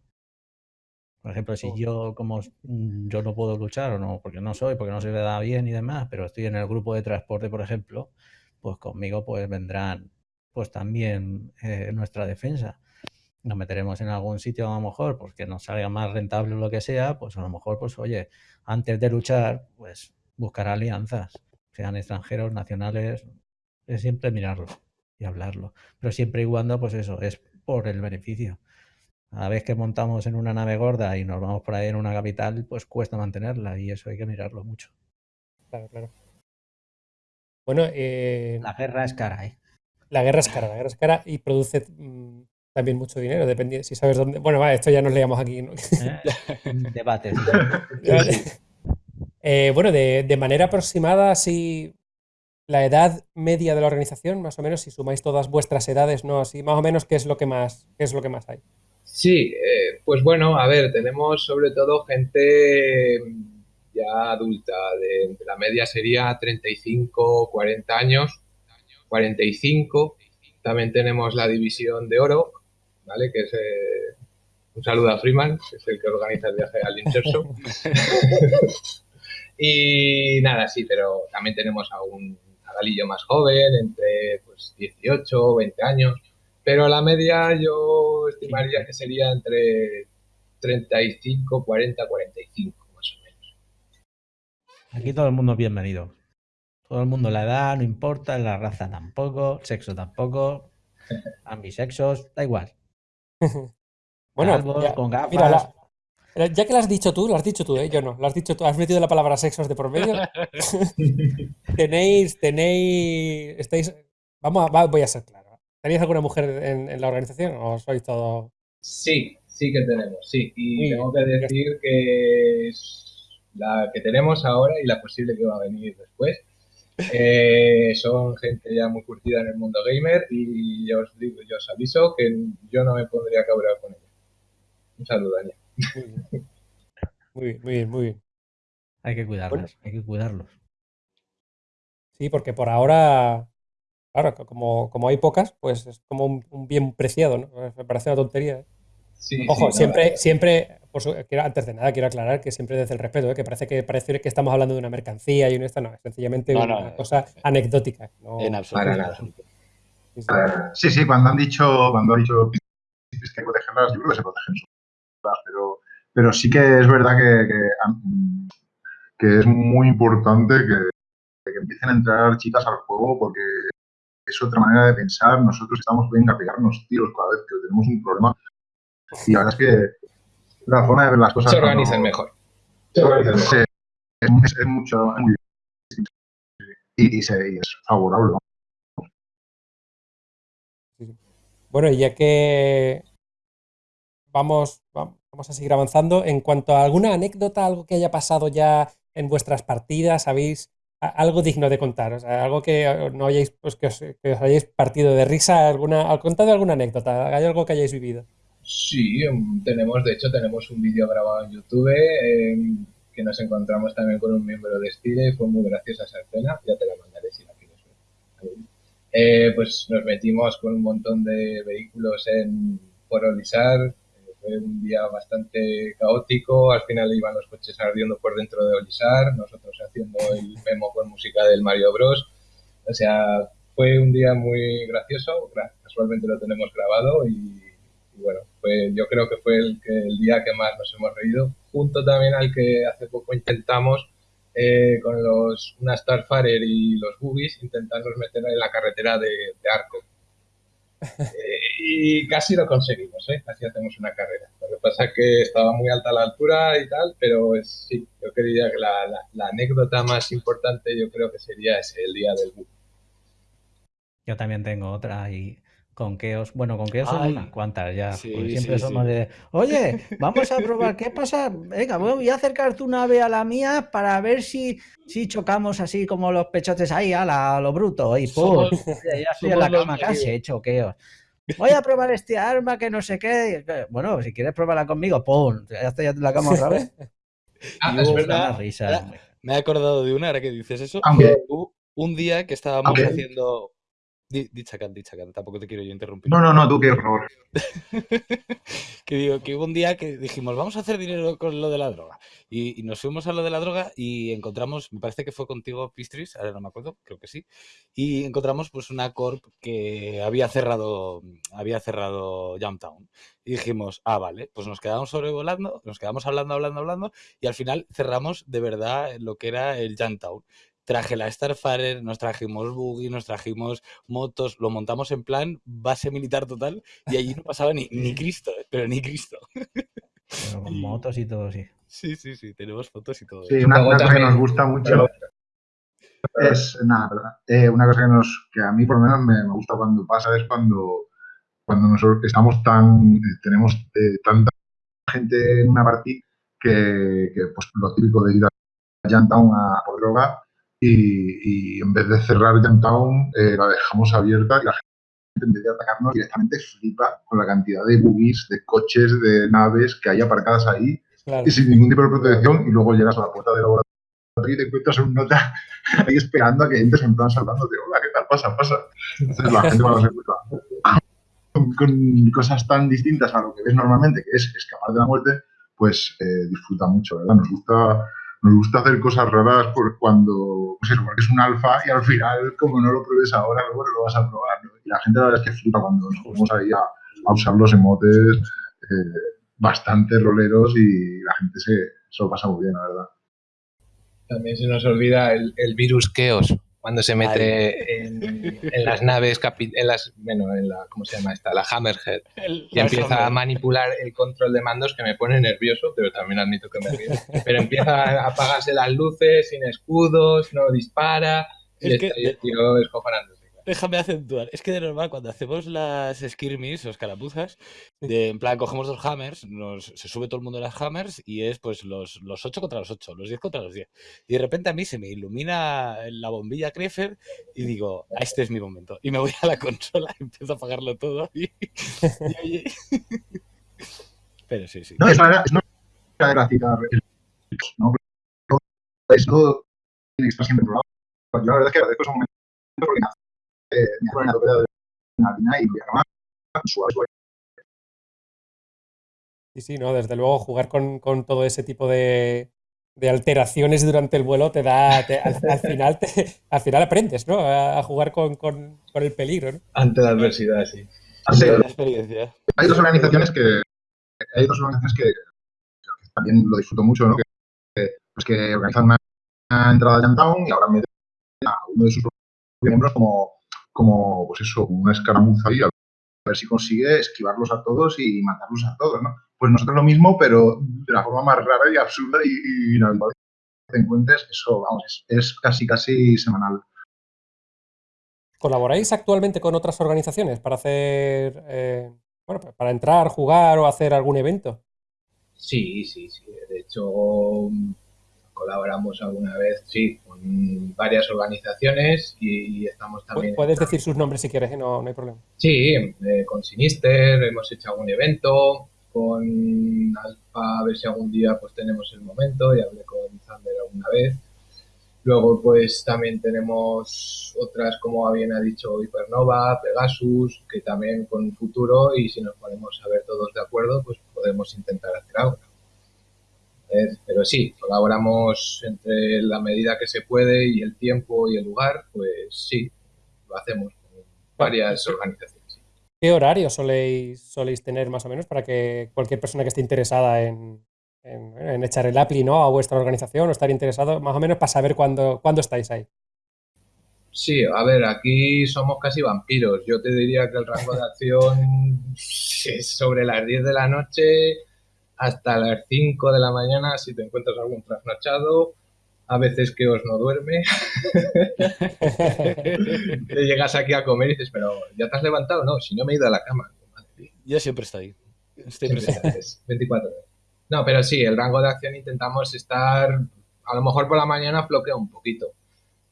[SPEAKER 4] Por ejemplo, si oh. yo como mm, yo no puedo luchar o no, porque no soy, porque no se me da bien y demás, pero estoy en el grupo de transporte, por ejemplo, pues conmigo pues vendrán pues también eh, nuestra defensa. Nos meteremos en algún sitio a lo mejor, pues que nos salga más rentable o lo que sea, pues a lo mejor, pues oye, antes de luchar, pues buscar alianzas, sean extranjeros, nacionales, es siempre mirarlo. y hablarlo. Pero siempre y cuando, pues eso, es por el beneficio. A vez que montamos en una nave gorda y nos vamos por ahí en una capital, pues cuesta mantenerla y eso hay que mirarlo mucho.
[SPEAKER 1] Claro, claro. Bueno, eh,
[SPEAKER 4] La guerra es cara, ¿eh?
[SPEAKER 1] la guerra es cara, la guerra es cara y produce mm, también mucho dinero, depende si sabes dónde. Bueno, va, esto ya nos leíamos aquí. ¿no?
[SPEAKER 4] ¿Eh? Debates.
[SPEAKER 1] Eh, bueno, de, de manera aproximada, si la edad media de la organización, más o menos, si sumáis todas vuestras edades, ¿no? Así, más o menos, ¿qué es lo que más, qué es lo que más hay?
[SPEAKER 2] Sí, eh, pues bueno, a ver, tenemos sobre todo gente ya adulta, de, de la media sería 35, 40 años, 45. También tenemos la división de oro, ¿vale? Que es eh, un saludo a Freeman, que es el que organiza el viaje al Inserso. y nada, sí, pero también tenemos a un a Galillo más joven, entre pues, 18 o 20 años. Pero la media yo estimaría que sería entre 35, 40, 45, más o menos.
[SPEAKER 4] Aquí todo el mundo es bienvenido. Todo el mundo la edad, no importa, la raza tampoco, sexo tampoco, ambisexos, da igual.
[SPEAKER 1] Bueno,
[SPEAKER 4] Calvos,
[SPEAKER 1] ya-
[SPEAKER 4] con gafas.
[SPEAKER 1] mira, la- la- ya que lo has dicho tú, lo has dicho tú, ¿eh? Yo no, lo has dicho tú, has metido la palabra sexos de por medio. tenéis, tenéis, estáis, vamos a, va- voy a ser claro. ¿Tenéis alguna mujer en, en la organización o sois todo?
[SPEAKER 2] Sí, sí que tenemos, sí. Y tengo que decir que es la que tenemos ahora y la posible que va a venir después. eh, son gente ya muy curtida en el mundo gamer y yo os digo, yo os aviso que yo no me pondría cabreado con ella. Un saludo, Anya.
[SPEAKER 1] Muy bien, muy bien, muy bien. Muy bien.
[SPEAKER 4] Hay que cuidarlas, hay que cuidarlos.
[SPEAKER 1] Sí, porque por ahora, claro, como, como hay pocas, pues es como un, un bien preciado, ¿no? Me parece una tontería. ¿eh?
[SPEAKER 2] Sí,
[SPEAKER 1] Ojo,
[SPEAKER 2] sí,
[SPEAKER 1] siempre, siempre, por su- quiero- antes de nada, quiero aclarar que siempre desde el respeto, ¿eh? que parece que parece que estamos hablando de una mercancía y una esta, no, es sencillamente
[SPEAKER 3] No, no,
[SPEAKER 1] una cosa anecdótica. no-
[SPEAKER 3] En absoluto.
[SPEAKER 2] Para nada.
[SPEAKER 1] Sí, sí.
[SPEAKER 5] Sí, sí, cuando han dicho, cuando han dicho que hay que protegerlas, yo creo que se protegen pero, pero sí que es verdad que, que, es muy importante que, que empiecen a entrar chicas al juego porque es otra manera de pensar. Nosotros estamos venga a pegarnos tiros cada vez que tenemos un problema. Y la verdad es que la forma de ver las cosas.
[SPEAKER 2] Se organizan mejor.
[SPEAKER 5] se organizan mejor. Es, es- es mucho, es muy distinto. Y, y se- y es favorable. ¿no?
[SPEAKER 1] Bueno, ya que vamos, va- vamos a seguir avanzando, en cuanto a alguna anécdota, algo que haya pasado ya en vuestras partidas, ¿sabéis? Algo digno de contar, o sea, algo que no hayáis, pues que os, que os hayáis partido de risa, alguna, contad alguna anécdota, hay algo que hayáis vivido.
[SPEAKER 2] Sí, em, tenemos, de hecho, tenemos un vídeo grabado en YouTube em, que nos encontramos también con un miembro de Stile fue muy graciosa esa escena. Ya te la mandaré si la quieres ver. Eh, pues nos metimos con un montón de vehículos en por Olisar. Fue un día bastante caótico. Al final iban los coches ardiendo por dentro de Olisar, nosotros haciendo el memo con música del Mario Bros. O sea, fue un día muy gracioso. Gra- Casualmente lo tenemos grabado y, bueno, fue, yo creo que fue el, que, el día que más nos hemos reído, junto también al que hace poco intentamos eh, con los una Starfarer y los Boogies intentarnos meter en la carretera de Arco. Eh, y casi lo conseguimos, ¿eh? casi hacemos una carrera. Lo que pasa es que estaba muy alta la altura y tal, pero sí, yo diría que la, anécdota más importante yo creo que sería ese, el día del bug.
[SPEAKER 4] Yo también tengo otra y con Keos, bueno, con Keos son unas cuantas ya,
[SPEAKER 3] Sí,
[SPEAKER 4] siempre
[SPEAKER 3] sí,
[SPEAKER 4] somos
[SPEAKER 3] sí.
[SPEAKER 4] de, oye, vamos a probar, ¿qué pasa? Venga, voy a acercar tu nave a la mía para ver si, si chocamos así como los pechotes ahí a, la- a lo bruto y pum,
[SPEAKER 3] Somos-
[SPEAKER 4] ya estoy en la cama casi hecho Keos. Voy a probar este arma que no sé qué. Bueno, si quieres probarla conmigo, pum, ya estoy en la cama otra vez.
[SPEAKER 2] Ah,
[SPEAKER 3] Y
[SPEAKER 2] es verdad.
[SPEAKER 4] risa.
[SPEAKER 3] Me he acordado de una, ahora que dices eso.
[SPEAKER 5] Aunque,
[SPEAKER 3] un día que estábamos haciendo. Di, di, Chacal, di, Chacal, tampoco te quiero yo interrumpir.
[SPEAKER 5] no, no, no, tú que por favor.
[SPEAKER 3] que digo, que hubo un día que dijimos, vamos a hacer dinero con lo de la droga. Y, y nos fuimos a lo de la droga y encontramos, me parece que fue contigo, Pistris, ahora no me acuerdo, creo que sí. Y encontramos pues una corp que había cerrado, había cerrado Jumptown. Y dijimos, ah, vale, pues nos quedamos sobrevolando, nos quedamos hablando, hablando, hablando, y al final cerramos de verdad lo que era el Jumptown. Traje la Starfarer, nos trajimos buggy, nos trajimos motos, lo montamos en plan base militar total y allí no pasaba ni, ni Cristo, ¿eh? pero ni Cristo.
[SPEAKER 4] Pero con
[SPEAKER 3] Y-
[SPEAKER 4] motos y todo, sí.
[SPEAKER 3] Sí, sí, sí, tenemos fotos y todo.
[SPEAKER 5] Sí,
[SPEAKER 3] eso.
[SPEAKER 5] una, cosa que nos gusta mucho es, nada. Eh, una cosa que, nos, que a mí por lo menos me, me gusta cuando pasa es cuando, cuando nosotros estamos tan, eh, tenemos eh, tanta gente en una partida que, que, pues lo típico de ir a Jantown a por droga y, y en vez de cerrar Jantown eh, la dejamos abierta y la gente en vez de atacarnos directamente flipa con la cantidad de buggies, de coches, de naves que hay aparcadas ahí
[SPEAKER 1] Claro.
[SPEAKER 5] y sin ningún tipo de protección y luego llegas a la puerta del laboratorio y te encuentras un nota ahí esperando a que entres en plan saludándote, hola, ¿qué tal? Pasa, pasa. Entonces la gente cuando se encuentra con, con cosas tan distintas a lo que ves normalmente, que es escapar de la muerte, pues eh, disfruta mucho, ¿verdad? Nos gusta, nos gusta hacer cosas raras por cuando, pues es un alfa y al final, como no lo pruebes ahora, luego no lo vas a probar, ¿no? Y la gente la verdad es que flipa cuando nos ponemos ahí a, usar los emotes eh, bastante roleros y la gente se, lo pasa muy bien, la verdad.
[SPEAKER 2] También se nos olvida el, el virus Chaos, cuando se mete en, en las naves, capi- en las, bueno, en la, ¿cómo se llama esta? La Hammerhead.
[SPEAKER 3] El-
[SPEAKER 2] Y empieza a manipular el control de mandos que me pone nervioso, pero también admito que me río. Pero empieza a apagarse las luces, sin escudos, no dispara, y
[SPEAKER 3] Es que-
[SPEAKER 2] está ahí el tío escojonándose.
[SPEAKER 3] Déjame acentuar. Es que de normal, cuando hacemos las skirmish o escarapuzas, de, en plan, cogemos dos hammers, nos, se sube todo el mundo en las hammers y es pues los, los 8 contra los 8, los 10 contra los 10. Y de repente a mí se me ilumina la bombilla Krefer y digo, "Ah, este es mi momento. Y me voy a la consola y empiezo a apagarlo todo. Y, y oye. Pero sí, sí.
[SPEAKER 5] No, es una, es una gráfica, ¿no? Eso tiene que estar siempre probado. Yo la verdad es que agradezco esos momentos porque una de adrenalina y suave.
[SPEAKER 1] Sí, sí, no, desde luego jugar con, con todo ese tipo de, de alteraciones durante el vuelo te da, te- al, al final te- al final aprendes, ¿no? A, a jugar con, con- con el peligro, ¿no?
[SPEAKER 2] Ante la adversidad, sí.
[SPEAKER 5] Sí,
[SPEAKER 3] La experiencia.
[SPEAKER 5] hay dos organizaciones que hay dos organizaciones que, que también lo disfruto mucho, ¿no? Que, pues que organizan una, una entrada a Downtown y ahora meten a uno de sus miembros como, como pues eso, una escaramuza ahí, a ver si consigue esquivarlos a todos y matarlos a todos, ¿no? Pues nosotros lo mismo, pero de la forma más rara y absurda y, y que te encuentres, eso, vamos, es, es casi, casi semanal.
[SPEAKER 1] ¿Colaboráis actualmente con otras organizaciones para hacer, eh, bueno, para entrar, jugar o hacer algún evento?
[SPEAKER 2] Sí, sí, sí. De hecho, colaboramos alguna vez, sí, con varias organizaciones y estamos también...
[SPEAKER 1] Puedes decir sus nombres si quieres, no, no hay problema.
[SPEAKER 2] Sí, eh, con Sinister hemos hecho algún evento, con Alfa, a ver si algún día pues tenemos el momento, y hablé con Thunder alguna vez. Luego pues también tenemos otras, como bien ha dicho Hypernova, Pegasus, que también con futuro y si nos ponemos a ver todos de acuerdo, pues podemos intentar hacer algo. Eh, Pero sí, colaboramos entre la medida que se puede y el tiempo y el lugar, pues sí, lo hacemos con varias organizaciones.
[SPEAKER 1] ¿Qué horario soléis, soléis tener más o menos para que cualquier persona que esté interesada en, en- en echar el appli ¿no? a vuestra organización o estar interesado, más o menos para saber cuándo, cuándo estáis ahí?
[SPEAKER 2] Sí, a ver, aquí somos casi vampiros. Yo te diría que el rango de acción es sobre las 10 de la noche hasta las 5 de la mañana si te encuentras algún trasnochado. A veces que os no duerme. Te llegas aquí a comer y dices, pero ¿ya te has levantado? No, si no me he ido a la cama. Madre.
[SPEAKER 3] Yo siempre estoy. Estoy
[SPEAKER 2] Siempre
[SPEAKER 3] presente.
[SPEAKER 2] es 24 horas. No, pero sí, el rango de acción intentamos estar, a lo mejor por la mañana floquea un poquito,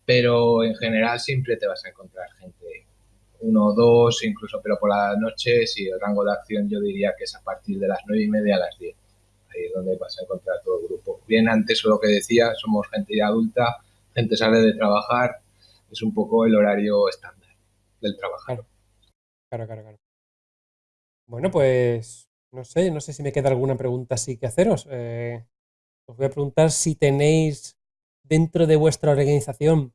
[SPEAKER 2] pero en general siempre te vas a encontrar gente, uno o dos incluso, pero por la noche sí, el rango de acción yo diría que es a partir de las nueve y media a las 10. Ahí es donde vas a encontrar todo el grupo. Bien antes lo que decía, somos gente ya adulta, gente sale de trabajar, es un poco el horario estándar del trabajar.
[SPEAKER 1] Claro, claro, claro. Bueno, pues no sé, no sé si me queda alguna pregunta así que haceros. Eh, os voy a preguntar si tenéis dentro de vuestra organización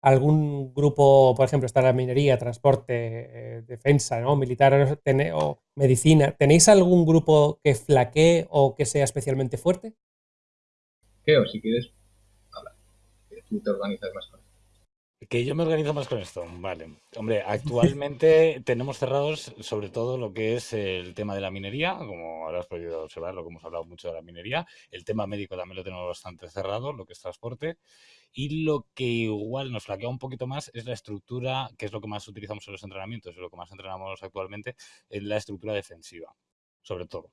[SPEAKER 1] algún grupo, por ejemplo, está la minería, transporte, eh, defensa, ¿no? militar o medicina. ¿Tenéis algún grupo que flaquee o que sea especialmente fuerte?
[SPEAKER 2] ¿Qué? O si quieres, habla. tú te organizas más con esto.
[SPEAKER 3] Que yo me organizo más con esto, vale. Hombre, actualmente tenemos cerrados sobre todo lo que es el tema de la minería, como habrás podido observar, lo que hemos hablado mucho de la minería. El tema médico también lo tenemos bastante cerrado, lo que es transporte. Y lo que igual nos flaquea un poquito más es la estructura, que es lo que más utilizamos en los entrenamientos, es lo que más entrenamos actualmente, es la estructura defensiva, sobre todo.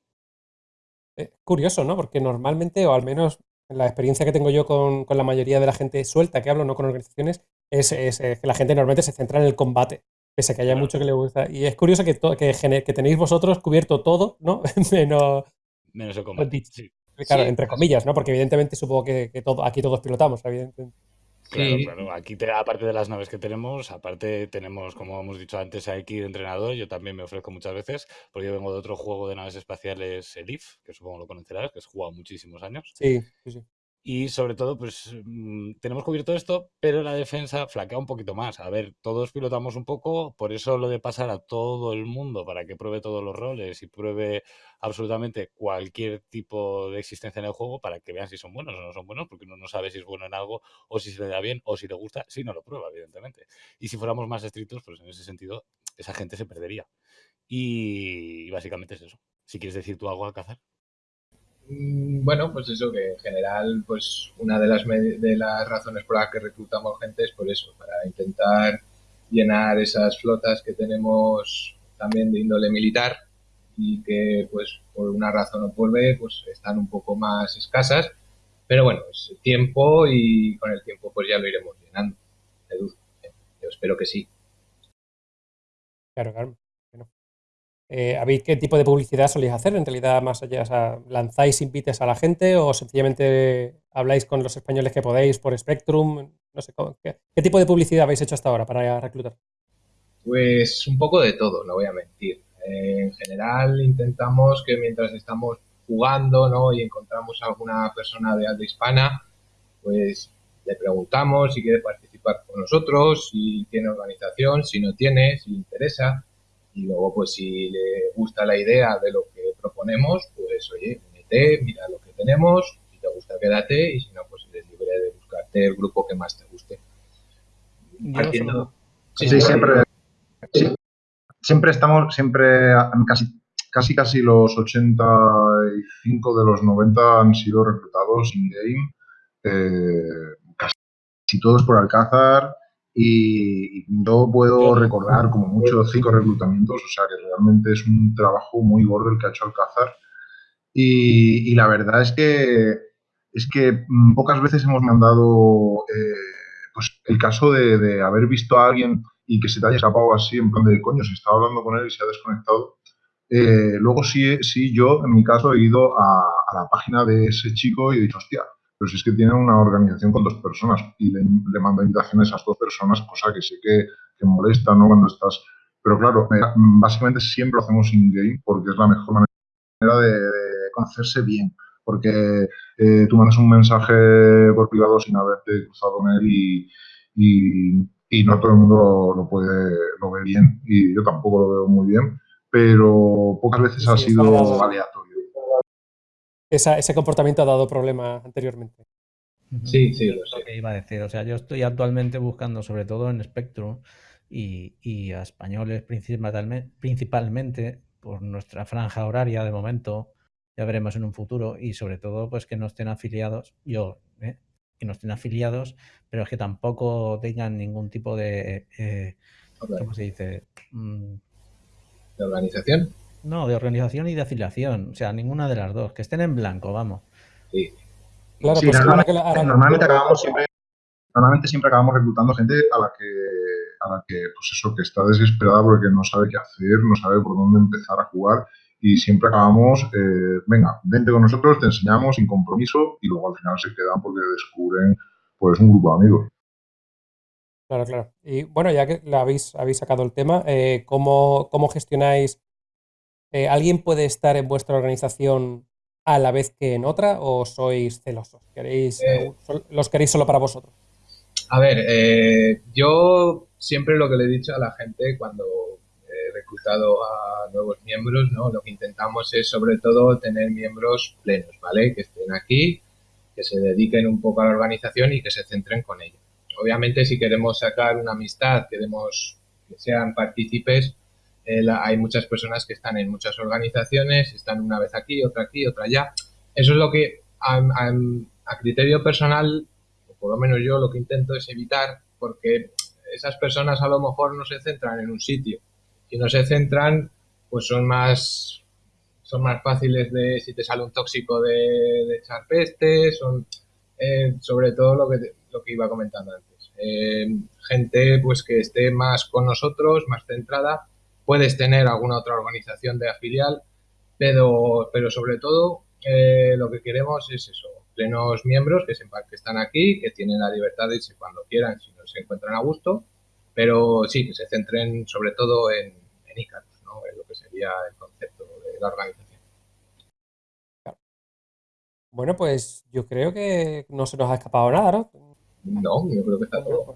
[SPEAKER 1] Eh, curioso, ¿no? Porque normalmente, o al menos la experiencia que tengo yo con, la mayoría de la gente suelta que hablo, no con organizaciones, es, que la gente normalmente se centra en el combate, pese a que haya mucho que le gusta. Y es curioso que, que, que, tenéis vosotros cubierto todo, ¿no?
[SPEAKER 3] menos, menos el combate.
[SPEAKER 1] Claro, entre comillas, ¿no? Porque evidentemente supongo que, todo, aquí todos pilotamos, evidentemente.
[SPEAKER 3] Claro, claro. Aquí, aparte de las naves que tenemos, aparte tenemos, como hemos dicho antes, aquí de entrenador. Yo también me ofrezco muchas veces, porque yo vengo de otro juego de naves espaciales, el IF, que supongo lo conocerás, que has jugado muchísimos años.
[SPEAKER 1] Sí, sí, sí.
[SPEAKER 3] Y sobre todo, pues mm, tenemos cubierto esto, pero la defensa flaquea un poquito más. A ver, todos pilotamos un poco, por eso lo de pasar a todo el mundo para que pruebe todos los roles y pruebe absolutamente cualquier tipo de existencia en el juego para que vean si son buenos o no son buenos, porque uno no sabe si es bueno en algo o si se le da bien o si le gusta, si no lo prueba, evidentemente. Y si fuéramos más estrictos, pues en ese sentido, esa gente se perdería. Y, básicamente es eso. Si quieres decir tú algo al cazar.
[SPEAKER 2] Mm, bueno, pues eso que en general, pues una de las, las razones por las que reclutamos gente es por eso, para intentar llenar esas flotas que tenemos también de índole militar y que pues por una razón o por B pues están un poco más escasas, pero bueno, es tiempo y con el tiempo pues ya lo iremos llenando. Yo espero que sí.
[SPEAKER 1] Claro, claro. Eh, qué tipo de publicidad soléis hacer? En realidad, más allá, ¿lanzáis invites a la gente o sencillamente habláis con los españoles que podéis por Spectrum? No sé, ¿qué, tipo de publicidad habéis hecho hasta ahora para reclutar?
[SPEAKER 2] Pues un poco de todo, no voy a mentir. Eh, en general intentamos que mientras estamos jugando ¿no? y encontramos a alguna persona de alta hispana, pues le preguntamos si quiere participar con nosotros, si tiene organización, si no tiene, si le interesa y luego, pues si le gusta la idea de lo que proponemos, pues oye, únete, mira lo que tenemos, si te gusta quédate y si no, pues eres libre de buscarte el grupo que más te guste.
[SPEAKER 5] sí, sí, siempre, siempre estamos, siempre, casi, casi casi los 85 de los 90 han sido reclutados in-game, eh, casi todos por Alcázar, y yo puedo recordar como mucho cinco reclutamientos, o sea que realmente es un trabajo muy gordo el que ha hecho Alcázar. Y, y la verdad es que, es que pocas veces hemos mandado eh, pues el caso de, de, haber visto a alguien y que se te haya escapado así, en plan de coño, se estaba hablando con él y se ha desconectado. Eh, luego sí, sí, yo en mi caso he ido a, a la página de ese chico y he dicho, hostia, pero si es que tiene una organización con dos personas y le, le manda invitaciones a esas dos personas, cosa que sé que, que molesta, ¿no? Cuando estás... Pero claro, básicamente siempre lo hacemos in-game porque es la mejor manera de, conocerse bien. Porque eh, tú mandas un mensaje por privado sin haberte cruzado con él y, y, y no todo el mundo lo, puede, lo ve bien y yo tampoco lo veo muy bien, pero pocas veces sí, ha sido aleatorio
[SPEAKER 1] ese comportamiento ha dado problemas anteriormente.
[SPEAKER 2] Sí, sí, lo
[SPEAKER 4] sé. que iba a decir. O sea, yo estoy actualmente buscando, sobre todo en Spectrum y, a españoles principalmente, principalmente por nuestra franja horaria de momento, ya veremos en un futuro, y sobre todo, pues que no estén afiliados, yo, ¿eh? que no estén afiliados, pero es que tampoco tengan ningún tipo de, eh, ¿cómo se dice?
[SPEAKER 2] Mm. ¿De organización?
[SPEAKER 4] No, de organización y de afiliación. O sea, ninguna de las dos. Que estén en blanco, vamos.
[SPEAKER 2] Sí.
[SPEAKER 5] Claro, pues normalmente, normalmente, acabamos siempre, normalmente siempre acabamos reclutando gente a la que, a la que, pues eso, que está desesperada porque no sabe qué hacer, no sabe por dónde empezar a jugar y siempre acabamos, eh, venga, vente con nosotros, te enseñamos sin compromiso y luego al final se quedan porque descubren pues un grupo de amigos.
[SPEAKER 1] Claro, claro. Y bueno, ya que la habéis, habéis sacado el tema, eh, ¿cómo, ¿cómo gestionáis eh, ¿Alguien puede estar en vuestra organización a la vez que en otra o sois celosos? ¿Queréis, eh. ¿Los queréis solo para vosotros?
[SPEAKER 2] A ver, eh, yo siempre lo que le he dicho a la gente cuando he reclutado a nuevos miembros, ¿no? Lo que intentamos es sobre todo tener miembros plenos, ¿vale? Que estén aquí que se dediquen un poco a la organización y que se centren con ello. Obviamente, si queremos sacar una amistad, queremos que sean partícipes, hay muchas personas que están en muchas organizaciones, están una vez aquí, otra aquí, otra allá. Eso es lo que a, criterio personal, o por lo menos yo lo que intento es evitar, porque esas personas a lo mejor no se centran en un sitio. Si no se centran, pues son más son más fáciles de si te sale un tóxico de, echar peste, son eh, sobre todo lo que, lo que iba comentando antes. Eh, gente pues que esté más con nosotros, más centrada. Puedes tener alguna otra organización de afilial, pero, pero sobre todo eh, lo que queremos es eso, plenos miembros que sepan que están aquí, que tienen la libertad de irse cuando quieran, si no se encuentran a gusto, pero sí, que se centren sobre todo en, en Icarus, ¿no? en lo que sería el concepto de la organización.
[SPEAKER 1] Bueno, pues yo creo que no se nos ha escapado nada, ¿no?
[SPEAKER 2] No, yo creo que está todo.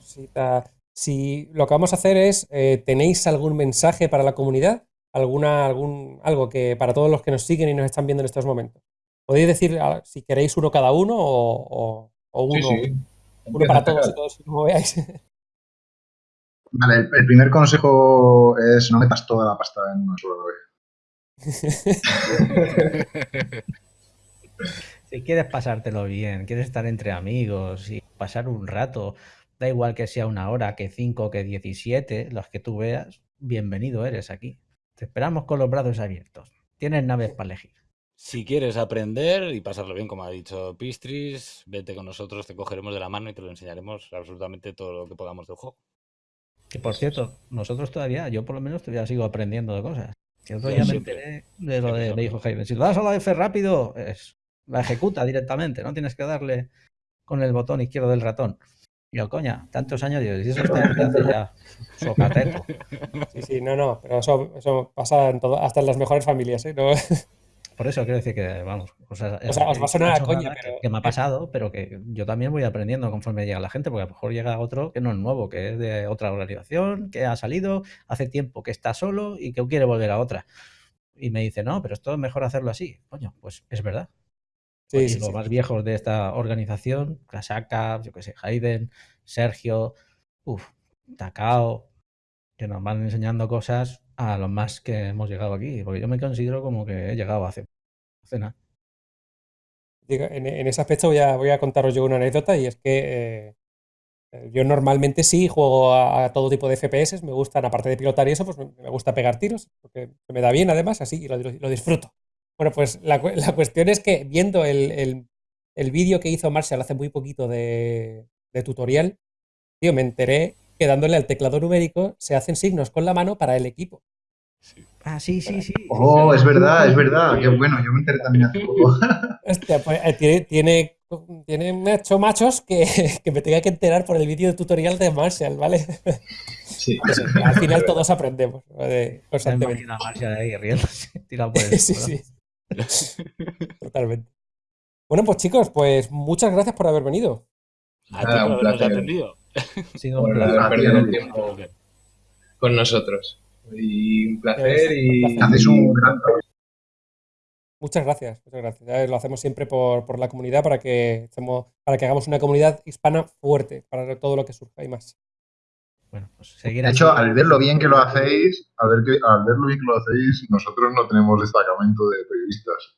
[SPEAKER 1] Si lo que vamos a hacer es, eh, ¿tenéis algún mensaje para la comunidad? ¿Alguna, algún, algo que para todos los que nos siguen y nos están viendo en estos momentos? Podéis decir ah, si queréis uno cada uno o, uno, uno para todos y todos, como veáis.
[SPEAKER 5] Vale, el, primer consejo es no metas toda la pasta en una sola
[SPEAKER 4] Si quieres pasártelo bien, quieres estar entre amigos y pasar un rato, da igual que sea una hora, que cinco, que diecisiete, los que tú veas, bienvenido eres aquí. Te esperamos con los brazos abiertos. Tienes naves para elegir.
[SPEAKER 3] Si quieres aprender y pasarlo bien, como ha dicho Pistris, vete con nosotros, te cogeremos de la mano y te lo enseñaremos absolutamente todo lo que podamos del juego.
[SPEAKER 4] Que por cierto, nosotros todavía, yo por lo menos todavía sigo aprendiendo de cosas. Otro día me enteré de lo de, dijo Jaime. Si lo das a la F rápido, es la ejecuta directamente, no tienes que darle con el botón izquierdo del ratón. Y yo, coña, tantos años, Dios, y eso está hace ya socateto.
[SPEAKER 1] Sí, sí, no, no, pero eso, eso pasa en todo, hasta en las mejores familias, ¿eh?
[SPEAKER 4] Por eso quiero decir que, vamos,
[SPEAKER 1] o sea, os va a sonar a coña,
[SPEAKER 4] pero... Que, me ha pasado, pero que yo también voy aprendiendo conforme llega la gente, porque a lo mejor llega otro que no es nuevo, que es de otra organización, que ha salido hace tiempo, que está solo y que quiere volver a otra. Y me dice, no, pero esto es mejor hacerlo así. Coño, pues es verdad. Sí, los más viejos de esta organización, Krasaka, yo que sé, Hayden, Sergio, uf, Takao, que nos van enseñando cosas a los más que hemos llegado aquí, porque yo me considero como que he llegado hace, nada.
[SPEAKER 1] En, ese aspecto voy a, voy a contaros yo una anécdota y es que eh, yo normalmente sí juego a, todo tipo de FPS, me gustan, aparte de pilotar y eso, pues me, gusta pegar tiros, porque me da bien además, así, y lo disfruto. Bueno, pues la, cuestión es que viendo el, vídeo que hizo Marshall hace muy poquito de, tutorial, tío, me enteré que dándole al teclado numérico se hacen signos con la mano para el equipo.
[SPEAKER 4] Ah, sí, sí, sí.
[SPEAKER 5] Oh, es verdad, es verdad. Qué bueno, yo me enteré también hace poco.
[SPEAKER 1] Hostia, pues, eh, tiene, tiene, tiene hecho machos que, me tenga que enterar por el vídeo de tutorial de Marshall, ¿vale? Sí. Pues, al final todos aprendemos. ¿vale?
[SPEAKER 4] Marshall ahí riéndose, por el sí, sí.
[SPEAKER 1] Totalmente. Bueno, pues chicos, pues muchas gracias por haber venido.
[SPEAKER 3] A un placer. atendido.
[SPEAKER 2] el tiempo con nosotros. Y un placer y
[SPEAKER 5] haces un gran
[SPEAKER 1] Muchas gracias, muchas gracias. Lo hacemos siempre por, la comunidad para que, para que hagamos una comunidad hispana fuerte para todo lo que surja y más.
[SPEAKER 5] Bueno, pues seguir de hecho, al ver lo bien que lo hacéis, al ver, que, al ver lo bien que lo hacéis, nosotros no tenemos destacamento de periodistas.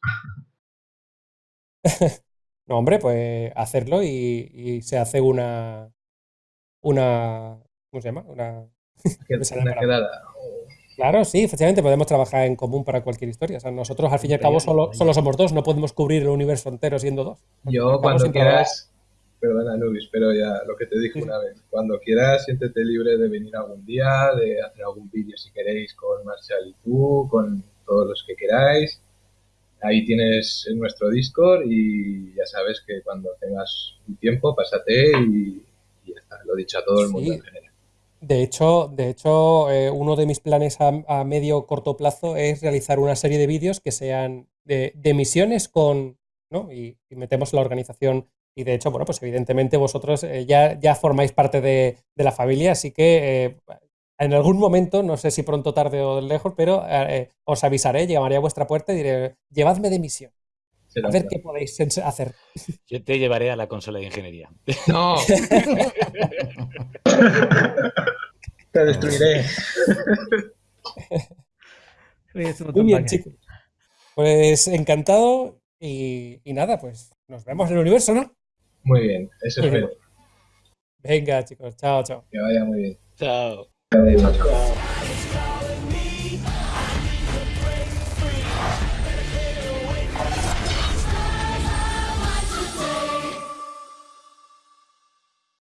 [SPEAKER 1] no, hombre, pues hacerlo y, se hace una. Una. ¿Cómo se llama? Una.
[SPEAKER 2] una quedada.
[SPEAKER 1] Claro, sí, efectivamente podemos trabajar en común para cualquier historia. O sea, nosotros al fin y al cabo solo, solo somos dos, no podemos cubrir el universo entero siendo dos.
[SPEAKER 2] Yo cuando quieras, Perdona, Nubis, pero ya lo que te dije una vez. Cuando quieras, siéntete libre de venir algún día, de hacer algún vídeo si queréis con Marshall y tú, con todos los que queráis. Ahí tienes nuestro Discord y ya sabes que cuando tengas un tiempo, pásate y, ya está. Lo he dicho a todo el mundo en general.
[SPEAKER 1] De hecho, de hecho eh, uno de mis planes a, medio corto plazo es realizar una serie de vídeos que sean de, misiones con, ¿no? y, metemos la organización y de hecho, bueno, pues evidentemente vosotros eh, ya, ya formáis parte de, la familia, así que eh, en algún momento, no sé si pronto, tarde o lejos, pero eh, os avisaré, llamaré a vuestra puerta y diré, llevadme de misión. A ver qué podéis hacer.
[SPEAKER 3] Yo te llevaré a la consola de ingeniería.
[SPEAKER 2] No. Te destruiré.
[SPEAKER 1] Muy bien, chicos. Pues encantado y, y nada, pues nos vemos en el universo, ¿no?
[SPEAKER 2] Muy bien, eso espero.
[SPEAKER 1] Venga, chicos, chao, chao.
[SPEAKER 2] Que vaya muy bien.
[SPEAKER 3] Chao.
[SPEAKER 2] Adiós.
[SPEAKER 6] Chao, chao.